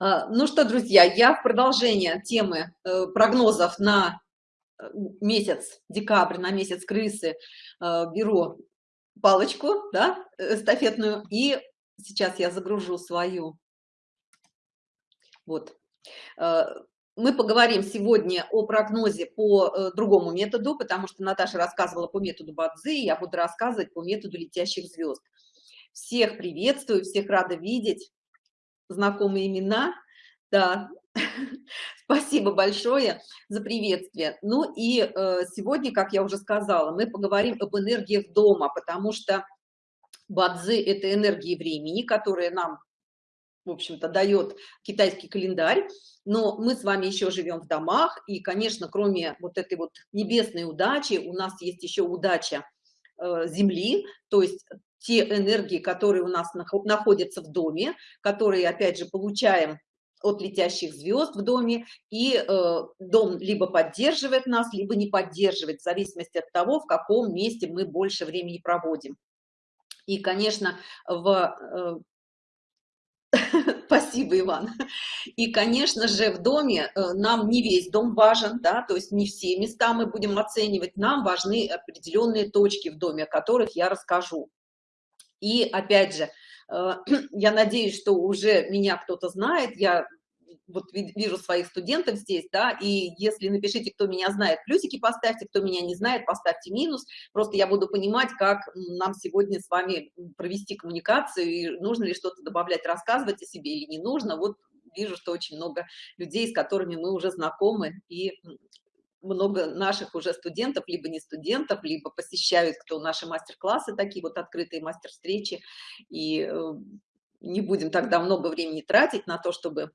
А, ну что, друзья, я в продолжение темы э, прогнозов на э, месяц декабрь, на месяц крысы э, беру палочку, да, эстафетную, и сейчас я загружу свою. Вот. Мы поговорим сегодня о прогнозе по другому методу, потому что Наташа рассказывала по методу Бадзи, я буду рассказывать по методу летящих звезд. Всех приветствую, всех рада видеть знакомые имена. Да, спасибо большое за приветствие. Ну и э, сегодня, как я уже сказала, мы поговорим об энергиях дома, потому что бадзи – это энергии времени, которые нам, в общем-то, дает китайский календарь. Но мы с вами еще живем в домах, и, конечно, кроме вот этой вот небесной удачи, у нас есть еще удача э, Земли, то есть те энергии, которые у нас находятся в доме, которые, опять же, получаем от летящих звезд в доме, и э, дом либо поддерживает нас, либо не поддерживает, в зависимости от того, в каком месте мы больше времени проводим. И, конечно, в... Э, спасибо, Иван. И, конечно же, в доме э, нам не весь дом важен, да, то есть не все места мы будем оценивать, нам важны определенные точки в доме, о которых я расскажу. И опять же, э, я надеюсь, что уже меня кто-то знает, я вот вижу своих студентов здесь, да, и если напишите, кто меня знает, плюсики поставьте, кто меня не знает, поставьте минус, просто я буду понимать, как нам сегодня с вами провести коммуникацию, и нужно ли что-то добавлять, рассказывать о себе или не нужно, вот вижу, что очень много людей, с которыми мы уже знакомы, и много наших уже студентов, либо не студентов, либо посещают кто наши мастер-классы, такие вот открытые мастер-встречи, и э, не будем тогда много времени тратить на то, чтобы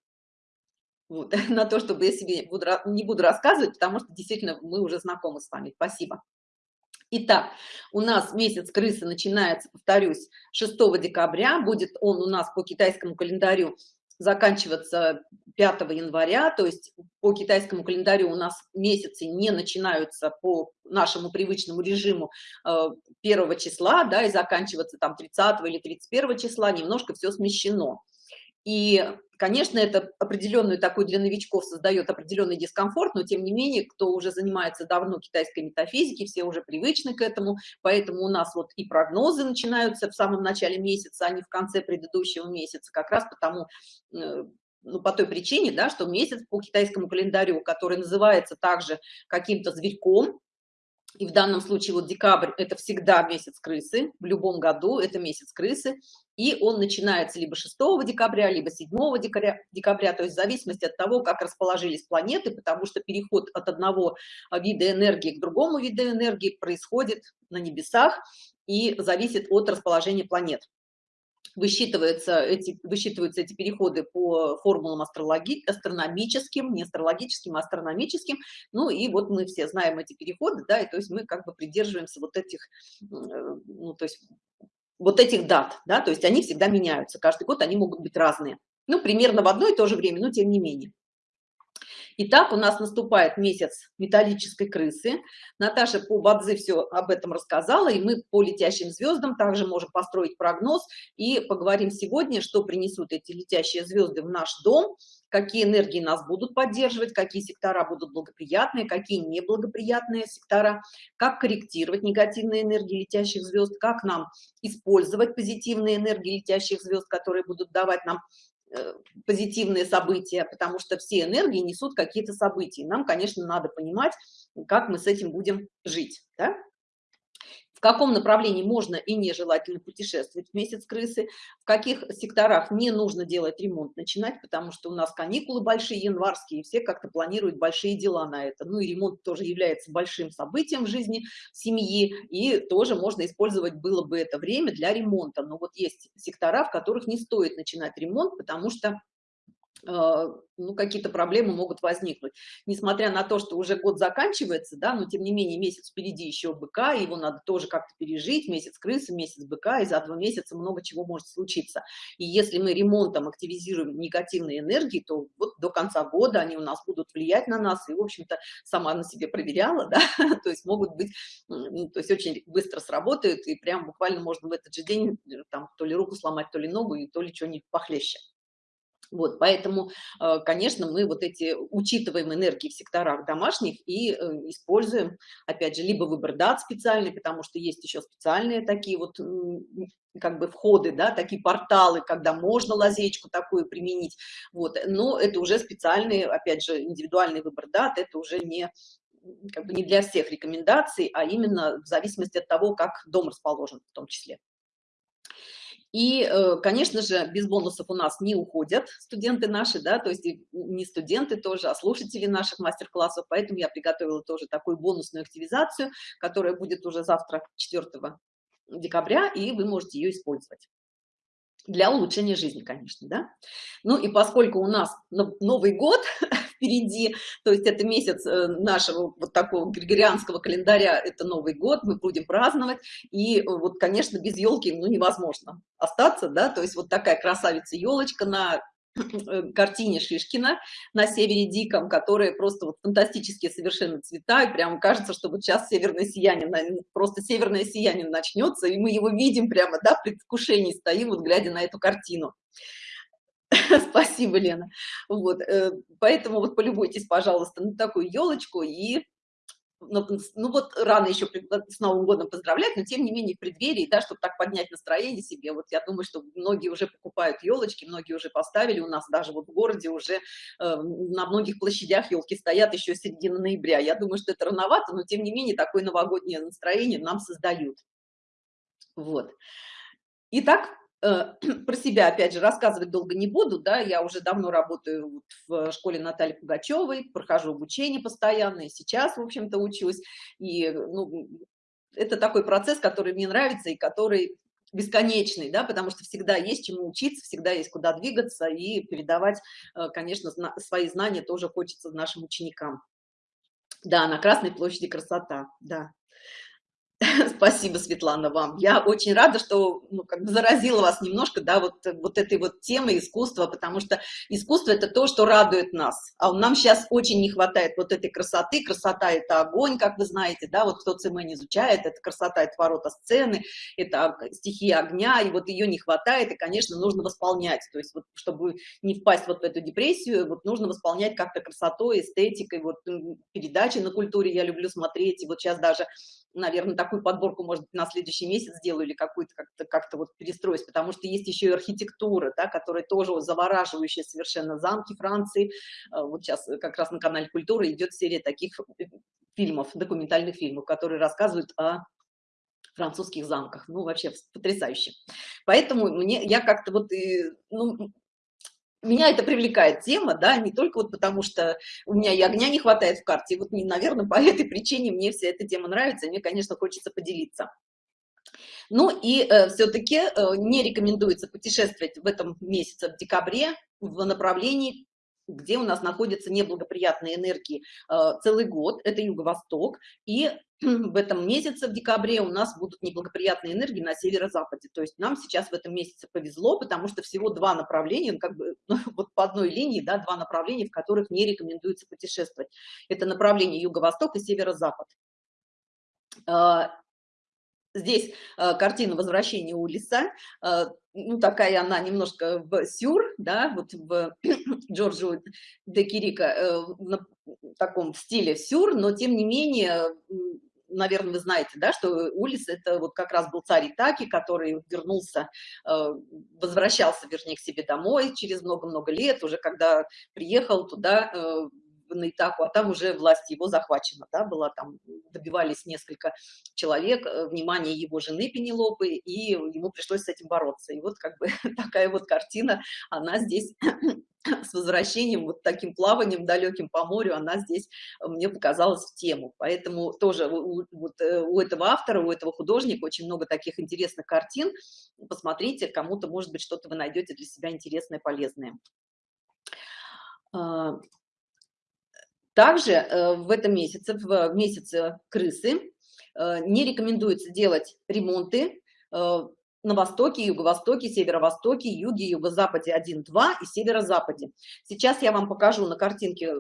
вот, на то, чтобы я себе буду, не буду рассказывать, потому что действительно мы уже знакомы с вами. Спасибо. Итак, у нас месяц крысы начинается, повторюсь, 6 декабря. Будет он у нас по китайскому календарю заканчиваться 5 января, то есть по китайскому календарю у нас месяцы не начинаются по нашему привычному режиму 1 э, числа, да, и заканчиваться там 30 или 31 числа, немножко все смещено. И, конечно, это определенную такую для новичков создает определенный дискомфорт, но тем не менее, кто уже занимается давно китайской метафизикой, все уже привычны к этому, поэтому у нас вот и прогнозы начинаются в самом начале месяца, а не в конце предыдущего месяца, как раз потому, э, ну, по той причине, да, что месяц по китайскому календарю, который называется также каким-то зверьком, и в данном случае вот декабрь – это всегда месяц крысы, в любом году это месяц крысы, и он начинается либо 6 декабря, либо 7 декабря, декабря, то есть в зависимости от того, как расположились планеты, потому что переход от одного вида энергии к другому виду энергии происходит на небесах и зависит от расположения планет высчитываются эти, высчитываются эти переходы по формулам астрологи, астрономическим, не астрологическим, а астрономическим. Ну и вот мы все знаем эти переходы, да, и то есть мы как бы придерживаемся вот этих, э, ну, то есть вот этих дат, да, то есть они всегда меняются, каждый год они могут быть разные. Ну, примерно в одно и то же время, но тем не менее. Итак, у нас наступает месяц металлической крысы. Наташа по Бадзе все об этом рассказала, и мы по летящим звездам также можем построить прогноз и поговорим сегодня, что принесут эти летящие звезды в наш дом, какие энергии нас будут поддерживать, какие сектора будут благоприятные, какие неблагоприятные сектора, как корректировать негативные энергии летящих звезд, как нам использовать позитивные энергии летящих звезд, которые будут давать нам позитивные события, потому что все энергии несут какие-то события. Нам, конечно, надо понимать, как мы с этим будем жить. Да? Каком направлении можно и нежелательно путешествовать в месяц крысы, в каких секторах не нужно делать ремонт, начинать, потому что у нас каникулы большие, январские, и все как-то планируют большие дела на это. Ну и ремонт тоже является большим событием в жизни семьи, и тоже можно использовать было бы это время для ремонта. Но вот есть сектора, в которых не стоит начинать ремонт, потому что ну, какие-то проблемы могут возникнуть. Несмотря на то, что уже год заканчивается, да, но тем не менее месяц впереди еще быка, его надо тоже как-то пережить, месяц крысы, месяц быка, и за два месяца много чего может случиться. И если мы ремонтом активизируем негативные энергии, то вот до конца года они у нас будут влиять на нас, и, в общем-то, сама на себе проверяла, да, то есть могут быть, то есть очень быстро сработают, и прям буквально можно в этот же день э, там то ли руку сломать, то ли ногу, и то ли что-нибудь похлеще. Вот, поэтому, э, конечно, мы вот эти учитываем энергии в секторах домашних и э, используем, опять же, либо выбор дат специальный, потому что есть еще специальные такие вот как бы входы, да, такие порталы, когда можно лазечку такую применить, вот, но это уже специальный, опять же, индивидуальный выбор дат, это уже не как бы не для всех рекомендаций, а именно в зависимости от того, как дом расположен в том числе. И, э, конечно же, без бонусов у нас не уходят студенты наши, да, то есть не студенты тоже, а слушатели наших мастер-классов, поэтому я приготовила тоже такую бонусную активизацию, которая будет уже завтра, 4 декабря, и вы можете ее использовать для улучшения жизни, конечно, да. Ну и поскольку у нас Новый год впереди, то есть это месяц э, нашего вот такого григорианского календаря, это Новый год, мы будем праздновать, и э, вот, конечно, без елки, ну, невозможно остаться, да, то есть вот такая красавица елочка на картине Шишкина на севере диком, которые просто вот фантастические совершенно цвета, и прям кажется, что вот сейчас северное сияние, просто северное сияние начнется, и мы его видим прямо, да, в предвкушении стоим, вот глядя на эту картину. Спасибо, Лена. Вот, э, поэтому вот полюбуйтесь, пожалуйста, на такую елочку и ну, вот рано еще с Новым годом поздравлять, но тем не менее в преддверии, да, чтобы так поднять настроение себе, вот я думаю, что многие уже покупают елочки, многие уже поставили, у нас даже вот в городе уже э, на многих площадях елки стоят еще середина ноября, я думаю, что это рановато, но тем не менее такое новогоднее настроение нам создают. Вот. Итак, Э, про себя, опять же, рассказывать долго не буду, да, я уже давно работаю в школе Натальи Пугачевой, прохожу обучение постоянно, и сейчас, в общем-то, учусь, и, ну, это такой процесс, который мне нравится и который бесконечный, да, потому что всегда есть чему учиться, всегда есть куда двигаться и передавать, э, конечно, свои знания тоже хочется нашим ученикам. Да, на Красной площади красота, да. Спасибо, Светлана, вам. Я очень рада, что ну, как бы заразила вас немножко, да, вот, вот этой вот темы искусства, потому что искусство – это то, что радует нас. А нам сейчас очень не хватает вот этой красоты. Красота – это огонь, как вы знаете, да, вот кто ЦМ изучает, это красота – это ворота сцены, это стихия огня, и вот ее не хватает, и, конечно, нужно восполнять. То есть, вот, чтобы не впасть вот в эту депрессию, вот нужно восполнять как-то красотой, эстетикой, вот передачи на культуре я люблю смотреть, и вот сейчас даже наверное, такую подборку, может быть, на следующий месяц сделаю или какую-то как-то как, -то, вот перестроюсь, потому что есть еще и архитектура, да, которая тоже завораживающая совершенно замки Франции. А, вот сейчас как раз на канале Культура идет серия таких фильмов, документальных фильмов, которые рассказывают о французских замках. Ну, вообще потрясающе. Поэтому мне, я как-то вот, ну, меня это привлекает тема, да, не только вот потому, что у меня и огня не хватает в карте, вот, наверное, по этой причине мне вся эта тема нравится, и мне, конечно, хочется поделиться. Ну и э, все-таки э, не рекомендуется путешествовать в этом месяце, в декабре, в направлении где у нас находятся неблагоприятные энергии э, целый год, это юго-восток, и в этом месяце, в декабре, у нас будут неблагоприятные энергии на северо-западе. То есть нам сейчас в этом месяце повезло, потому что всего два направления, как бы ну, вот по одной линии, да, два направления, в которых не рекомендуется путешествовать. Это направление юго-восток и северо-запад. Э, здесь э, картина возвращения Улиса, э, ну, такая она немножко в сюр, да, вот в Джорджу де Кирика, э, в таком стиле сюр, но тем не менее, наверное, вы знаете, да, что Улис это вот как раз был царь Итаки, который вернулся, возвращался, вернее, к себе домой через много-много лет, уже когда приехал туда, на Итаку, а там уже власть его захвачена, да, была там, добивались несколько человек, э, внимание его жены Пенелопы, и ему пришлось с этим бороться. И вот как бы такая вот картина, она здесь с возвращением, вот таким плаванием далеким по морю, она здесь э, мне показалась в тему. Поэтому тоже у, вот, э, у этого автора, у этого художника очень много таких интересных картин. Посмотрите, кому-то, может быть, что-то вы найдете для себя интересное, полезное. Также э, в этом месяце, в месяце крысы, э, не рекомендуется делать ремонты э, на востоке, юго-востоке, северо-востоке, юге, юго-западе 1, 2 и северо-западе. Сейчас я вам покажу на картинке,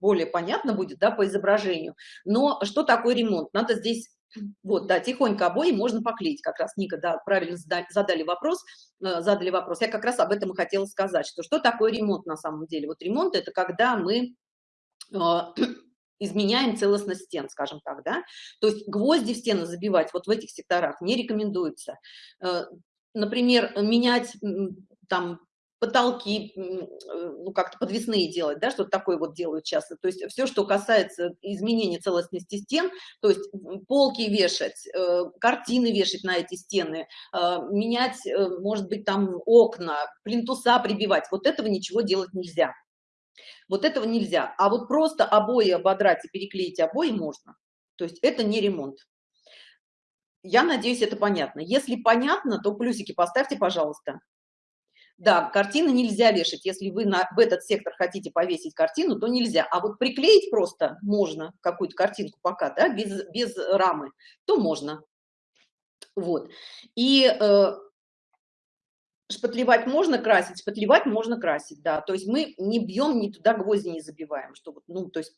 более понятно будет, да, по изображению. Но что такое ремонт? Надо здесь Вот, да, тихонько обои можно поклеить, как раз Ника, да, правильно задали вопрос, э, задали вопрос. Я как раз об этом и хотела сказать, что что такое ремонт на самом деле? Вот ремонт – это когда мы изменяем целостность стен, скажем так, да, то есть гвозди в стены забивать вот в этих секторах не рекомендуется. Э, например, менять там потолки, э, ну, как-то подвесные делать, да, что-то такое вот делают часто. То есть все, что касается изменения целостности стен, то есть полки вешать, э, картины вешать на эти стены, менять, может быть, там окна, плинтуса прибивать, вот этого ничего делать нельзя. Вот этого нельзя. А вот просто обои ободрать и переклеить обои можно. То есть это не ремонт. Я надеюсь, это понятно. Если понятно, то плюсики поставьте, пожалуйста. Да, картины нельзя вешать. Если вы на, в этот сектор хотите повесить картину, то нельзя. А вот приклеить просто можно какую-то картинку пока, да, без, без рамы, то можно. Вот. И э, шпатлевать можно красить, шпатлевать можно красить, да. То есть мы не бьем, ни туда гвозди не забиваем, чтобы, ну, то есть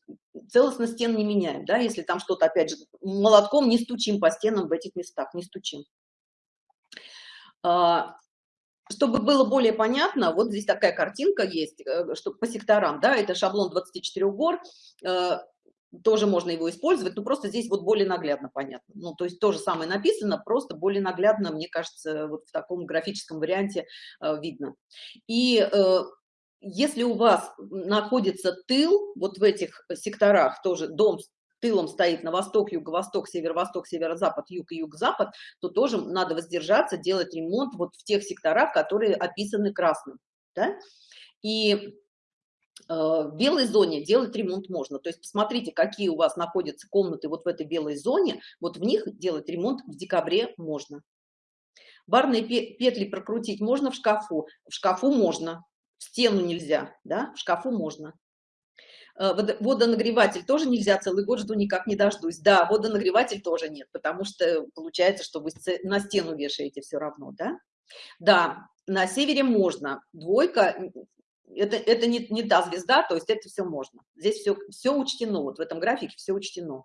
целостно стен не меняем, да, если там что-то, опять же, молотком не стучим по стенам в этих местах, не стучим. А, чтобы было более понятно, вот здесь такая картинка есть, э, что по секторам, да, это шаблон 24 гор, э, тоже можно его использовать, но просто здесь вот более наглядно понятно. Ну, то есть то же самое написано, просто более наглядно, мне кажется, вот в таком графическом варианте э, видно. И если у вас находится тыл вот в этих секторах, тоже дом тылом стоит на восток, юго-восток, северо-восток, северо-запад, юг и юг-запад, то тоже надо воздержаться, делать ремонт вот в тех секторах, которые описаны красным. Да? И э, в белой зоне делать ремонт можно. То есть посмотрите, какие у вас находятся комнаты вот в этой белой зоне, вот в них делать ремонт в декабре можно. Барные петли прокрутить можно в шкафу? В шкафу можно, в стену нельзя, да, в шкафу можно. Э, водонагреватель тоже нельзя, целый год жду, никак не дождусь. Да, водонагреватель тоже нет, потому что получается, что вы на стену вешаете все равно, да? Да, на севере можно. Двойка, это, это не, не та звезда, то есть это все можно. Здесь все, все учтено, вот в этом графике все учтено.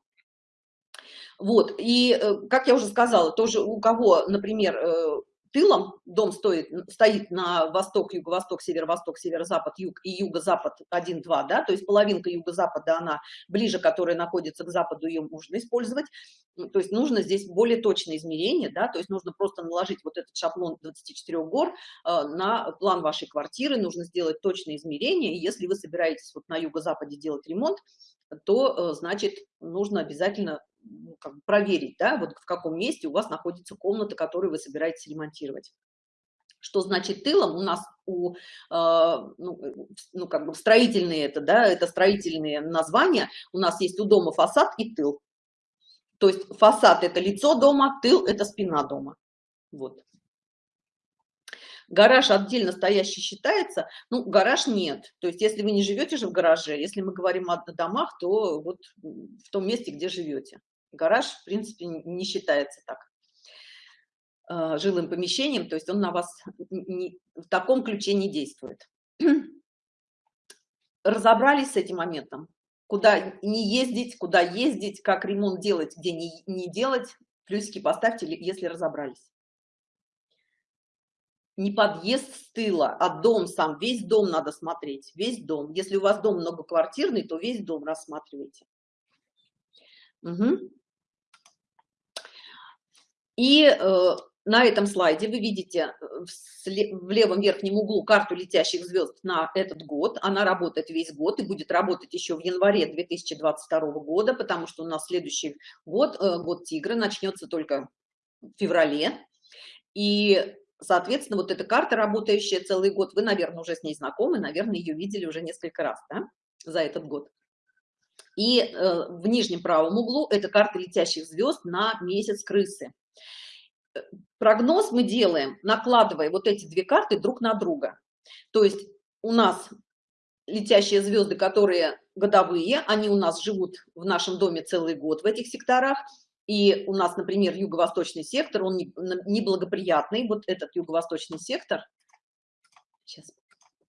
Вот, и, э, как я уже сказала, тоже у кого, например, э, тылом дом стоит, стоит на восток, юго-восток, северо-восток, северо-запад, юг и юго-запад 1-2, да, то есть половинка юго-запада, она ближе, которая находится к западу, ее можно использовать. То есть нужно здесь более точное измерение, да, то есть нужно просто наложить вот этот шаблон 24 гор э, на план вашей квартиры, нужно сделать точное измерение, и если вы собираетесь вот на юго-западе делать ремонт, то, э, значит, нужно обязательно как бы проверить, да, вот в каком месте у вас находится комната, которую вы собираетесь ремонтировать. Что значит тылом? У нас у, э, ну, ну, как бы строительные это, да, это строительные названия. У нас есть у дома фасад и тыл. То есть фасад – это лицо дома, тыл – это спина дома. Вот. Гараж отдельно стоящий считается? Ну, гараж нет. То есть если вы не живете же в гараже, если мы говорим о домах, то вот в том месте, где живете. Гараж, в принципе, не считается так а, жилым помещением, то есть он на вас не, в таком ключе не действует. Разобрались с этим моментом? Куда не ездить, куда ездить, как ремонт делать, где не, не делать, плюсики поставьте, если разобрались не подъезд с тыла, а дом сам, весь дом надо смотреть, весь дом. Если у вас дом многоквартирный, то весь дом рассматривайте. Угу. И э, на этом слайде вы видите э, в левом верхнем углу карту летящих звезд на этот год. Она работает весь год и будет работать еще в январе 2022 года, потому что у нас следующий год, э, год тигра, начнется только в феврале. И Соответственно, вот эта карта, работающая целый год, вы, наверное, уже с ней знакомы, наверное, ее видели уже несколько раз да, за этот год. И э, в нижнем правом углу это карта летящих звезд на месяц крысы. Э, прогноз мы делаем, накладывая вот эти две карты друг на друга. То есть у нас летящие звезды, которые годовые, они у нас живут в нашем доме целый год в этих секторах, и у нас, например, юго-восточный сектор, он неблагоприятный, вот этот юго-восточный сектор, сейчас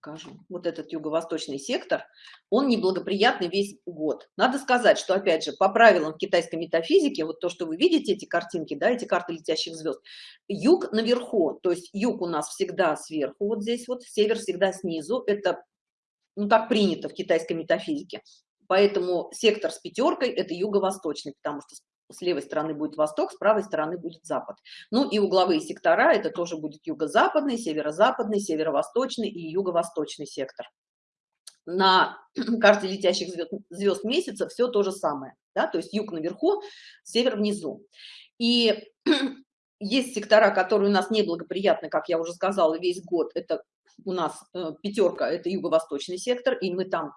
покажу. Вот этот юго-восточный сектор, он неблагоприятный весь год. Надо сказать, что, опять же, по правилам китайской метафизики, вот то, что вы видите, эти картинки, да, эти карты летящих звезд, юг наверху, то есть юг у нас всегда сверху, вот здесь вот, север всегда снизу, это, ну, так принято в китайской метафизике. Поэтому сектор с пятеркой – это юго-восточный, потому что с левой стороны будет восток, с правой стороны будет запад. Ну и угловые сектора, это тоже будет юго-западный, северо-западный, северо-восточный и юго-восточный сектор. На карте летящих звезд, звезд месяца все то же самое, да, то есть юг наверху, север внизу. И есть сектора, которые у нас неблагоприятны, как я уже сказала, весь год. Это у нас э, пятерка, это юго-восточный сектор, и мы там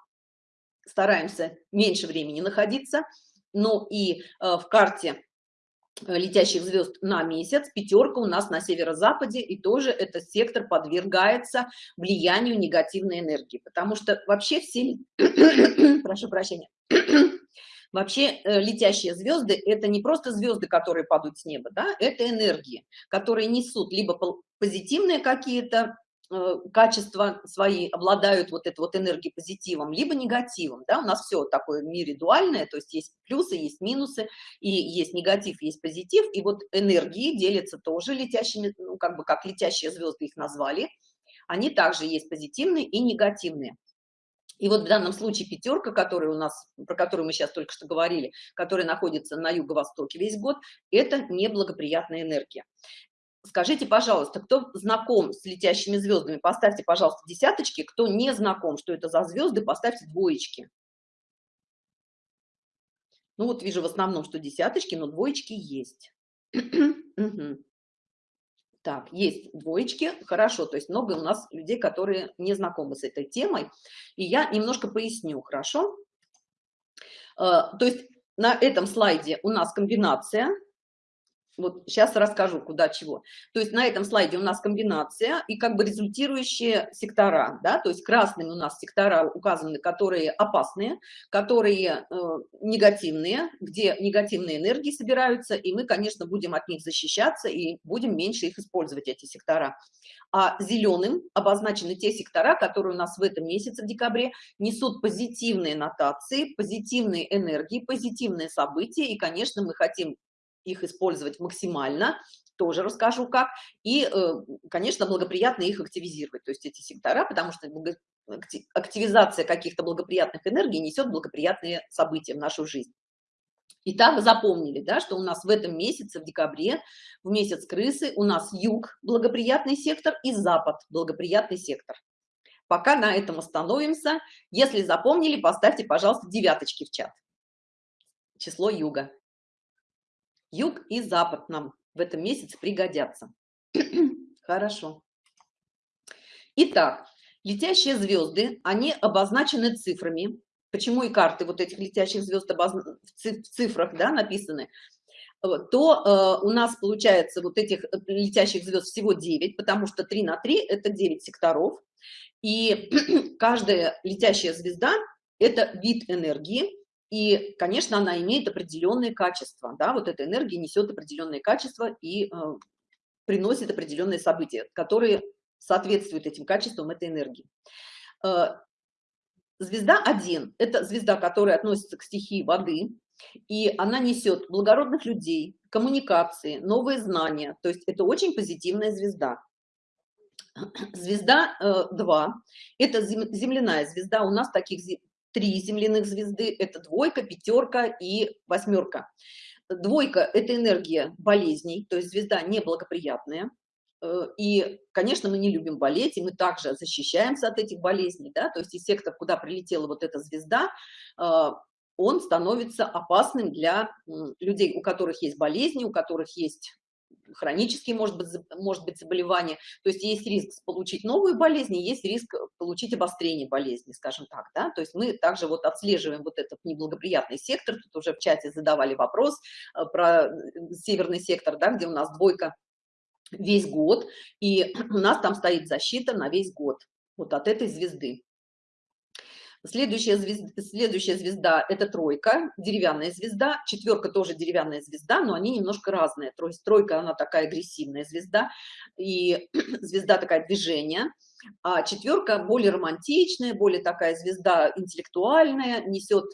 стараемся меньше времени находиться но и э, в карте летящих звезд на месяц, пятерка у нас на северо-западе, и тоже этот сектор подвергается влиянию негативной энергии, потому что вообще все, прошу прощения, вообще э, летящие звезды – это не просто звезды, которые падают с неба, да, это энергии, которые несут либо позитивные какие-то качества свои обладают вот этой вот энергией позитивом, либо негативом, да, у нас все такое в мире дуальное, то есть есть плюсы, есть минусы, и есть негатив, есть позитив, и вот энергии делятся тоже летящими, ну, как бы как летящие звезды их назвали, они также есть позитивные и негативные. И вот в данном случае пятерка, которая у нас, про которую мы сейчас только что говорили, которая находится на юго-востоке весь год, это неблагоприятная энергия. Скажите, пожалуйста, кто знаком с летящими звездами, поставьте, пожалуйста, десяточки. Кто не знаком, что это за звезды, поставьте двоечки. Ну вот вижу в основном, что десяточки, но двоечки есть. Так, есть двоечки, хорошо, то есть много у нас людей, которые не знакомы с этой темой. И я немножко поясню, хорошо? Э, то есть на этом слайде у нас комбинация вот сейчас расскажу, куда чего. То есть на этом слайде у нас комбинация и как бы результирующие сектора, да, то есть красными у нас сектора указаны, которые опасные, которые э, негативные, где негативные энергии собираются, и мы, конечно, будем от них защищаться и будем меньше их использовать, эти сектора. А зеленым обозначены те сектора, которые у нас в этом месяце, в декабре, несут позитивные нотации, позитивные энергии, позитивные события, и, конечно, мы хотим их использовать максимально, тоже расскажу как, и, э, конечно, благоприятно их активизировать, то есть эти сектора, потому что активизация каких-то благоприятных энергий несет благоприятные события в нашу жизнь. Итак, запомнили, да, что у нас в этом месяце, в декабре, в месяц крысы, у нас юг – благоприятный сектор и запад – благоприятный сектор. Пока на этом остановимся. Если запомнили, поставьте, пожалуйста, девяточки в чат. Число юга. Юг и запад нам в этом месяце пригодятся. Хорошо. Итак, летящие звезды, они обозначены цифрами. Почему и карты вот этих летящих звезд в цифрах да, написаны? то э, у нас получается вот этих э, летящих звезд всего 9, потому что 3 на 3 – это 9 секторов. И каждая летящая звезда – это вид энергии, и, конечно, она имеет определенные качества, да, вот эта энергия несет определенные качества и э, приносит определенные события, которые соответствуют этим качествам этой энергии. Э, звезда 1 – это звезда, которая относится к стихии воды, и она несет благородных людей, коммуникации, новые знания, то есть это очень позитивная звезда. Звезда э, 2 – это земляная звезда, у нас таких три земляных звезды, это двойка, пятерка и восьмерка. Двойка – это энергия болезней, то есть звезда неблагоприятная. Э, и, конечно, мы не любим болеть, и мы также защищаемся от этих болезней, да, то есть и сектор, куда прилетела вот эта звезда, э, он становится опасным для людей, у которых есть болезни, у которых есть хронические, может быть, может быть заболевание. То есть есть риск получить новую болезнь, есть риск получить обострение болезни, скажем так. Да? То есть мы также вот отслеживаем вот этот неблагоприятный сектор. Тут уже в чате задавали вопрос э, про северный сектор, да, где у нас двойка весь год, и у нас там стоит защита на весь год вот от этой звезды. Следующая звезда, следующая звезда – это тройка, деревянная звезда. Четверка тоже деревянная звезда, но они немножко разные. То есть тройка, она такая агрессивная звезда, и звезда такая движение. А четверка более романтичная, более такая звезда интеллектуальная, несет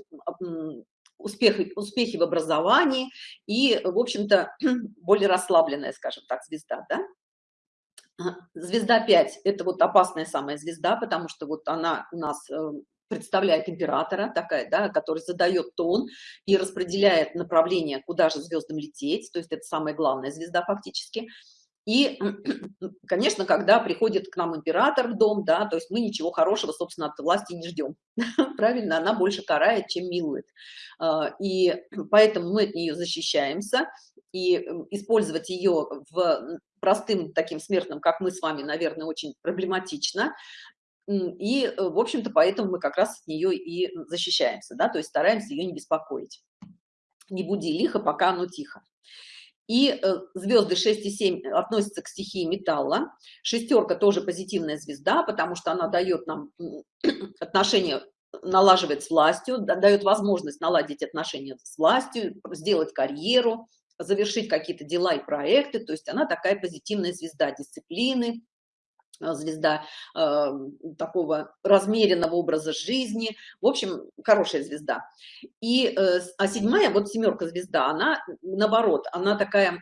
успехи, успехи в образовании и, в общем-то, более расслабленная, скажем так, звезда, да? Звезда 5 – это вот опасная самая звезда, потому что вот она у нас э, представляет императора, такая, да, который задает тон и распределяет направление, куда же звездам лететь, то есть это самая главная звезда фактически. И, конечно, когда приходит к нам император в дом, да, то есть мы ничего хорошего, собственно, от власти не ждем. Правильно, она больше карает, чем милует. А, и поэтому мы от нее защищаемся, и использовать ее в простым таким смертным, как мы с вами, наверное, очень проблематично. И, э, в общем-то, поэтому мы как раз от нее и защищаемся, да, то есть стараемся ее не беспокоить. Не буди лихо, пока оно тихо. И э, звезды 6 и 7 относятся к стихии металла. Шестерка тоже позитивная звезда, потому что она дает нам отношения, налаживает с властью, дает возможность наладить отношения с властью, сделать карьеру, завершить какие-то дела и проекты. То есть она такая позитивная звезда дисциплины, Э, звезда э, такого размеренного образа жизни. В общем, хорошая звезда. И, э, а седьмая, вот семерка звезда, она наоборот, она такая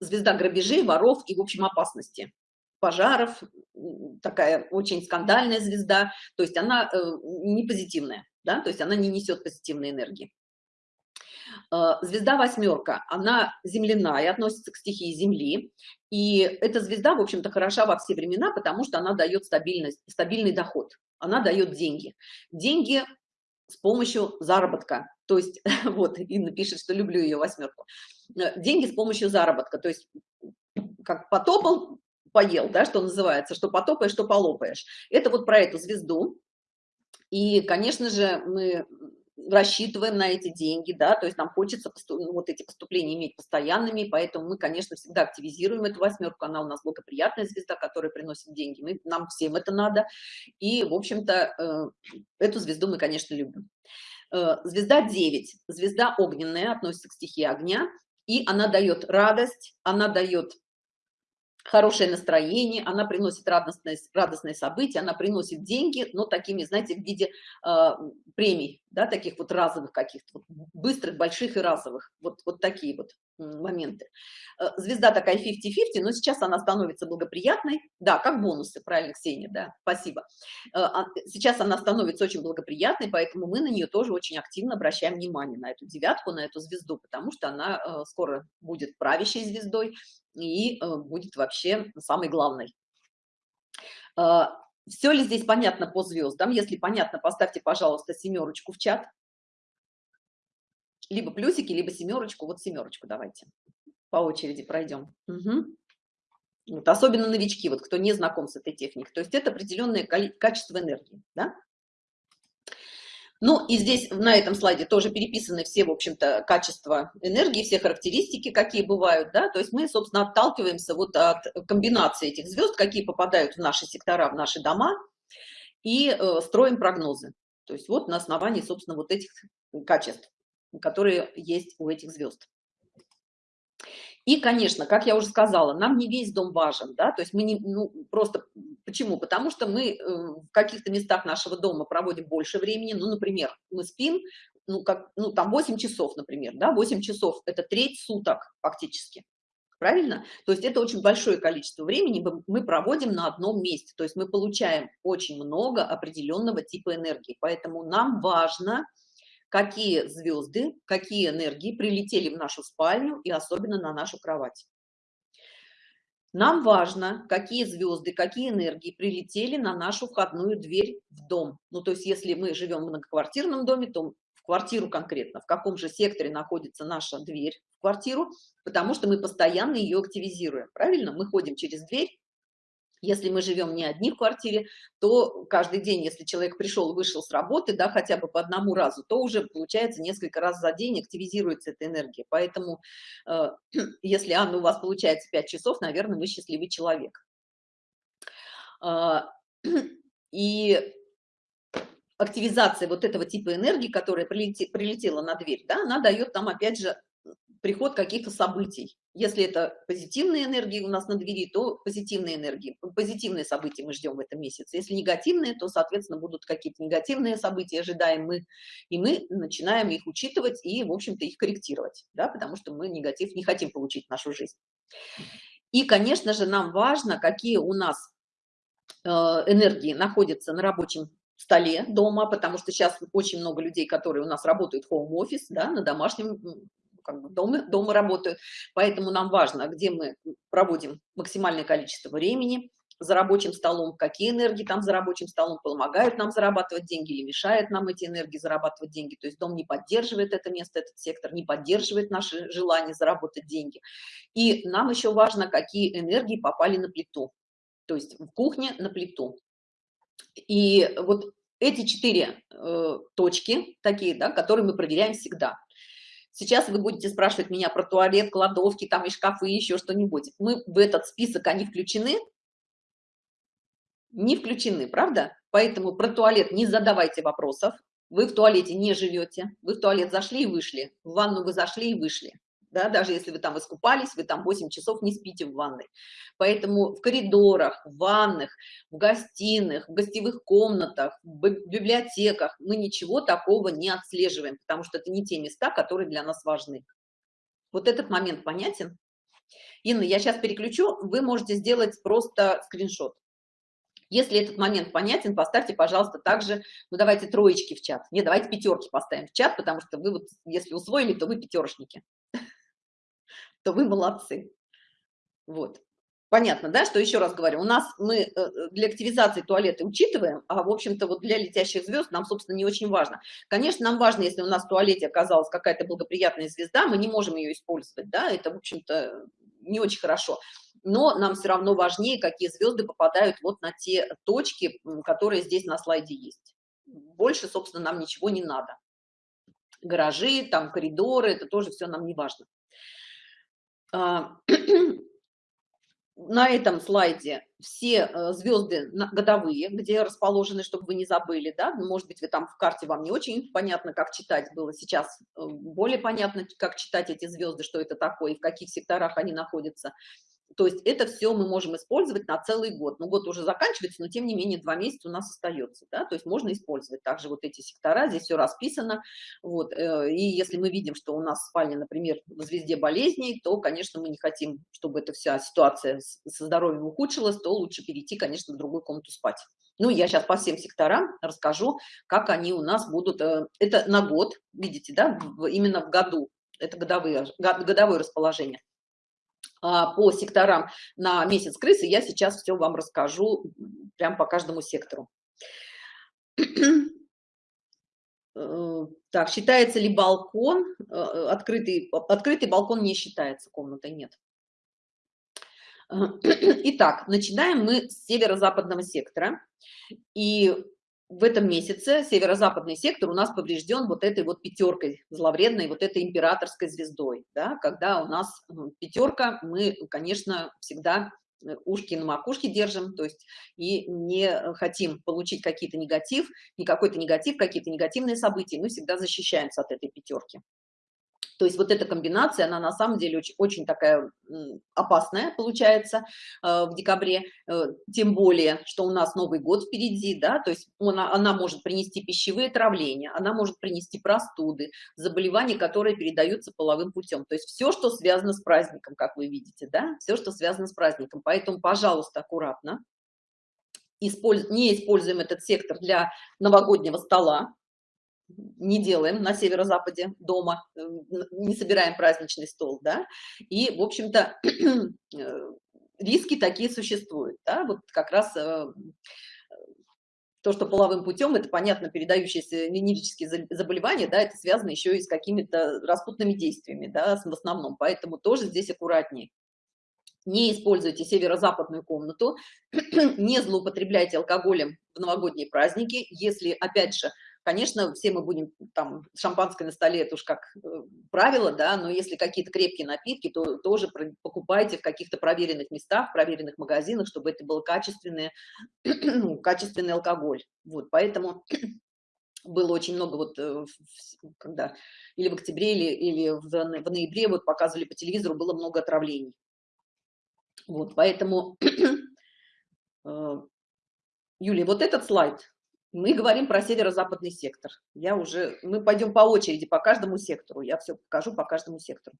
звезда грабежей, воров и, в общем, опасности пожаров, такая очень скандальная звезда, то есть она э, не позитивная, да, то есть она не несет позитивной энергии. Э, звезда восьмерка, она земляная, относится к стихии Земли. И эта звезда, в общем-то, хороша во все времена, потому что она дает стабильность, стабильный доход. Она дает деньги. Деньги с помощью заработка. То есть, вот, Инна пишет, что люблю ее восьмерку. Э, деньги с помощью заработка. То есть, как потопал, поел, да, что называется, что потопаешь, что полопаешь. Это вот про эту звезду. И, конечно же, мы рассчитываем на эти деньги, да, то есть нам хочется ну, вот эти поступления иметь постоянными, поэтому мы, конечно, всегда активизируем эту восьмерку, она у нас благоприятная звезда, которая приносит деньги, мы, нам всем это надо, и, в общем-то, э, эту звезду мы, конечно, любим. Э, звезда 9, звезда огненная, относится к стихии огня, и она дает радость, она дает хорошее настроение, она приносит радостные, радостные события, она приносит деньги, но такими, знаете, в виде э, премий, да, таких вот разовых каких-то, вот, быстрых, больших и разовых, вот, вот такие вот моменты. Э, звезда такая 50-50, но сейчас она становится благоприятной, да, как бонусы, правильно, Ксения, да, спасибо. Э, а, сейчас она становится очень благоприятной, поэтому мы на нее тоже очень активно обращаем внимание, на эту девятку, на эту звезду, потому что она э, скоро будет правящей звездой и будет вообще самой главной. Все ли здесь понятно по звездам? Если понятно, поставьте, пожалуйста, семерочку в чат либо плюсики, либо семерочку. Вот семерочку давайте по очереди пройдем. Угу. Вот, особенно новички, вот кто не знаком с этой техникой. То есть это определенное качество энергии. Да? Ну и здесь на этом слайде тоже переписаны все, в общем-то, качества энергии, все характеристики, какие бывают, да, то есть мы, собственно, отталкиваемся вот от комбинации этих звезд, какие попадают в наши сектора, в наши дома, и э, строим прогнозы. То есть вот на основании, собственно, вот этих качеств которые есть у этих звезд. И, конечно, как я уже сказала, нам не весь дом важен, да, то есть мы не, ну, просто, почему? Потому что мы э, в каких-то местах нашего дома проводим больше времени, ну, например, мы спим, ну, как, ну, там 8 часов, например, да, 8 часов – это треть суток фактически, правильно? То есть это очень большое количество времени мы проводим на одном месте, то есть мы получаем очень много определенного типа энергии, поэтому нам важно – какие звезды, какие энергии прилетели в нашу спальню и особенно на нашу кровать. Нам важно, какие звезды, какие энергии прилетели на нашу входную дверь в дом. Ну, то есть, если мы живем в многоквартирном доме, то в квартиру конкретно, в каком же секторе находится наша дверь в квартиру, потому что мы постоянно ее активизируем. Правильно? Мы ходим через дверь, если мы живем не одни в квартире, то каждый день, если человек пришел, вышел с работы, да, хотя бы по одному разу, то уже получается несколько раз за день активизируется эта энергия. Поэтому, э, если, Анна, у вас получается 5 часов, наверное, вы счастливый человек. Э, и активизация вот этого типа энергии, которая прилетела на дверь, да, она дает нам, опять же, приход каких-то событий. Если это позитивные энергии у нас на двери, то позитивные энергии, позитивные события мы ждем в этом месяце. Если негативные, то, соответственно, будут какие-то негативные события, ожидаем мы, и мы начинаем их учитывать и, в общем-то, их корректировать, да, потому что мы негатив не хотим получить в нашу жизнь. И, конечно же, нам важно, какие у нас э, энергии находятся на рабочем столе дома, потому что сейчас очень много людей, которые у нас работают home office, да, на домашнем как бы дома, дома работают, поэтому нам важно, где мы проводим максимальное количество времени за рабочим столом, какие энергии там за рабочим столом помогают нам зарабатывать деньги или мешают нам эти энергии зарабатывать деньги. То есть дом не поддерживает это место, этот сектор не поддерживает наши желания заработать деньги. И нам еще важно, какие энергии попали на плиту, то есть в кухне на плиту. И вот эти четыре э, точки, такие, да, которые мы проверяем всегда. Сейчас вы будете спрашивать меня про туалет, кладовки, там и шкафы, еще что-нибудь. Мы в этот список, они включены? Не включены, правда? Поэтому про туалет не задавайте вопросов. Вы в туалете не живете. Вы в туалет зашли и вышли. В ванну вы зашли и вышли да, даже если вы там искупались, вы там 8 часов не спите в ванной. Поэтому в коридорах, в ванных, в гостиных, в гостевых комнатах, в библиотеках мы ничего такого не отслеживаем, потому что это не те места, которые для нас важны. Вот этот момент понятен? Инна, я сейчас переключу, вы можете сделать просто скриншот. Если этот момент понятен, поставьте, пожалуйста, также, ну давайте троечки в чат. Не, давайте пятерки поставим в чат, потому что вы вот, если усвоили, то вы пятерочники то вы молодцы. Вот. Понятно, да, что еще раз говорю, у нас мы э, э, для активизации туалета учитываем, а, в общем-то, вот для летящих звезд нам, собственно, не очень важно. Конечно, нам важно, если у нас в туалете оказалась какая-то благоприятная звезда, мы не можем ее использовать, да, это, в общем-то, не очень хорошо. Но нам все равно важнее, какие звезды попадают вот на те точки, которые здесь на слайде есть. Больше, собственно, нам ничего не надо. Гаражи, там коридоры, это тоже все нам не важно. А, на этом слайде все э, звезды годовые, где расположены, чтобы вы не забыли, да, ну, может быть, вы там в карте вам не очень понятно, как читать было, сейчас э, более понятно, как читать эти звезды, что это такое, и в каких секторах они находятся. То есть это все мы можем использовать на целый год. Ну, год уже заканчивается, но тем не менее два месяца у нас остается, да, то есть можно использовать также вот эти сектора, здесь все расписано, вот, э, и если мы видим, что у нас спальня, например, в звезде болезней, то, конечно, мы не хотим, чтобы эта вся ситуация со здоровьем ухудшилась, то лучше перейти, конечно, в другую комнату спать. Ну, я сейчас по всем секторам расскажу, как они у нас будут, э, это на год, видите, да, именно в году, это годовые, годовое расположение. А, по секторам на месяц крысы, я сейчас все вам расскажу прям по каждому сектору. Э, так, считается ли балкон, э, открытый, открытый балкон не считается, комната нет. Итак, начинаем мы с северо-западного сектора. И в этом месяце северо-западный сектор у нас поврежден вот этой вот пятеркой зловредной, вот этой императорской звездой, да, когда у нас ну, пятерка, мы, конечно, всегда э, ушки на макушке держим, то есть и не хотим получить какие-то негатив, не какой-то негатив, какие-то негативные события, мы всегда защищаемся от этой пятерки. То есть вот эта комбинация, она на самом деле очень, очень такая опасная получается э, в декабре, э, тем более, что у нас Новый год впереди, да, то есть она, она может принести пищевые травления, она может принести простуды, заболевания, которые передаются половым путем. То есть все, что связано с праздником, как вы видите, да, все, что связано с праздником. Поэтому, пожалуйста, аккуратно. Не используем этот сектор для новогоднего стола, не делаем на северо-западе дома, э, не собираем праздничный стол, да, и, в общем-то, э, риски такие существуют, да, вот как раз э, то, что половым путем, это, понятно, передающиеся венерические заболевания, да, это связано еще и с какими-то распутными действиями, да, в основном, поэтому тоже здесь аккуратнее. Не используйте северо-западную комнату, не злоупотребляйте алкоголем в новогодние праздники, если, опять же, Конечно, все мы будем, там, шампанское на столе, это уж как э, правило, да, но если какие-то крепкие напитки, то тоже покупайте в каких-то проверенных местах, проверенных магазинах, чтобы это был качественный, ну, качественный алкоголь. Вот, поэтому было очень много вот, э, когда или в октябре, или, или в, в ноябре вот показывали по телевизору, было много отравлений. Вот, поэтому, э, Юлия, вот этот слайд, мы говорим про северо-западный сектор. Я уже, мы пойдем по очереди по каждому сектору, я все покажу по каждому сектору.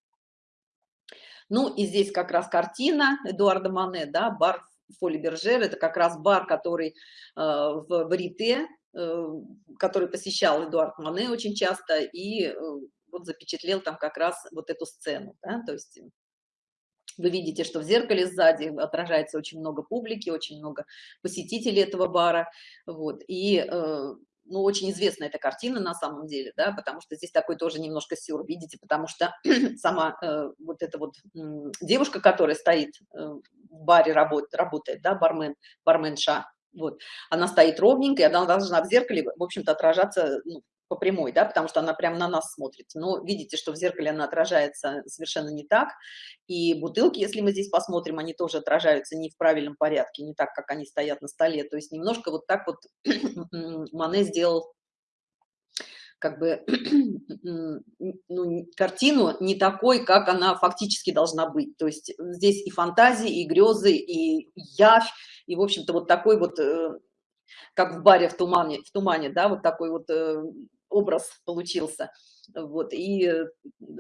Ну и здесь как раз картина Эдуарда Мане, да, бар Фоли Бержер, это как раз бар, который э, в Барите, э, который посещал Эдуард Мане очень часто, и э, вот запечатлел там как раз вот эту сцену, да, то есть вы видите, что в зеркале сзади отражается очень много публики, очень много посетителей этого бара, вот, и, э, ну, очень известная эта картина на самом деле, да, потому что здесь такой тоже немножко сюр, видите, потому что сама э, вот эта вот девушка, которая стоит э, в баре, работ, работает, да, бармен, барменша, вот, она стоит ровненько, и она должна в зеркале, в общем-то, отражаться ну, по прямой, да, потому что она прямо на нас смотрит. Но видите, что в зеркале она отражается совершенно не так. И бутылки, если мы здесь посмотрим, они тоже отражаются не в правильном порядке, не так, как они стоят на столе. То есть немножко вот так вот Мане сделал как бы ну, картину не такой, как она фактически должна быть. То есть здесь и фантазии, и грезы, и явь, и, в общем-то, вот такой вот, э, как в баре в тумане, в тумане, да, вот такой вот э, образ получился. Вот, и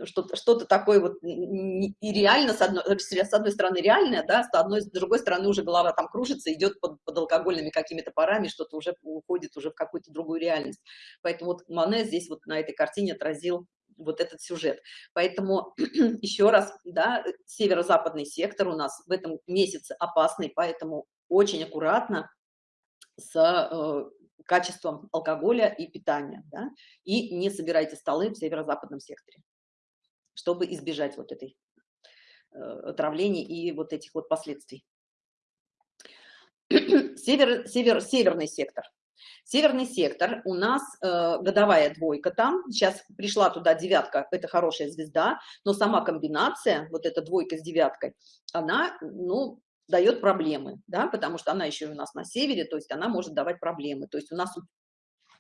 что-то что, -то, такое вот и реально, с одной, с одной стороны реальное, да, с одной, с другой стороны уже голова там кружится, идет под, под алкогольными какими-то парами, что-то уже уходит уже в какую-то другую реальность. Поэтому вот Мане здесь вот на этой картине отразил вот этот сюжет. Поэтому еще раз, да, северо-западный сектор у нас в этом месяце опасный, поэтому очень аккуратно с э, качеством алкоголя и питания, да? и не собирайте столы в северо-западном секторе, чтобы избежать вот этой э, отравлений и вот этих вот последствий. Север, север, северный сектор. Северный сектор, у нас э, годовая двойка там, сейчас пришла туда девятка, это хорошая звезда, но сама комбинация, вот эта двойка с девяткой, она, ну, дает проблемы, да, потому что она еще у нас на севере, то есть она может давать проблемы. То есть у нас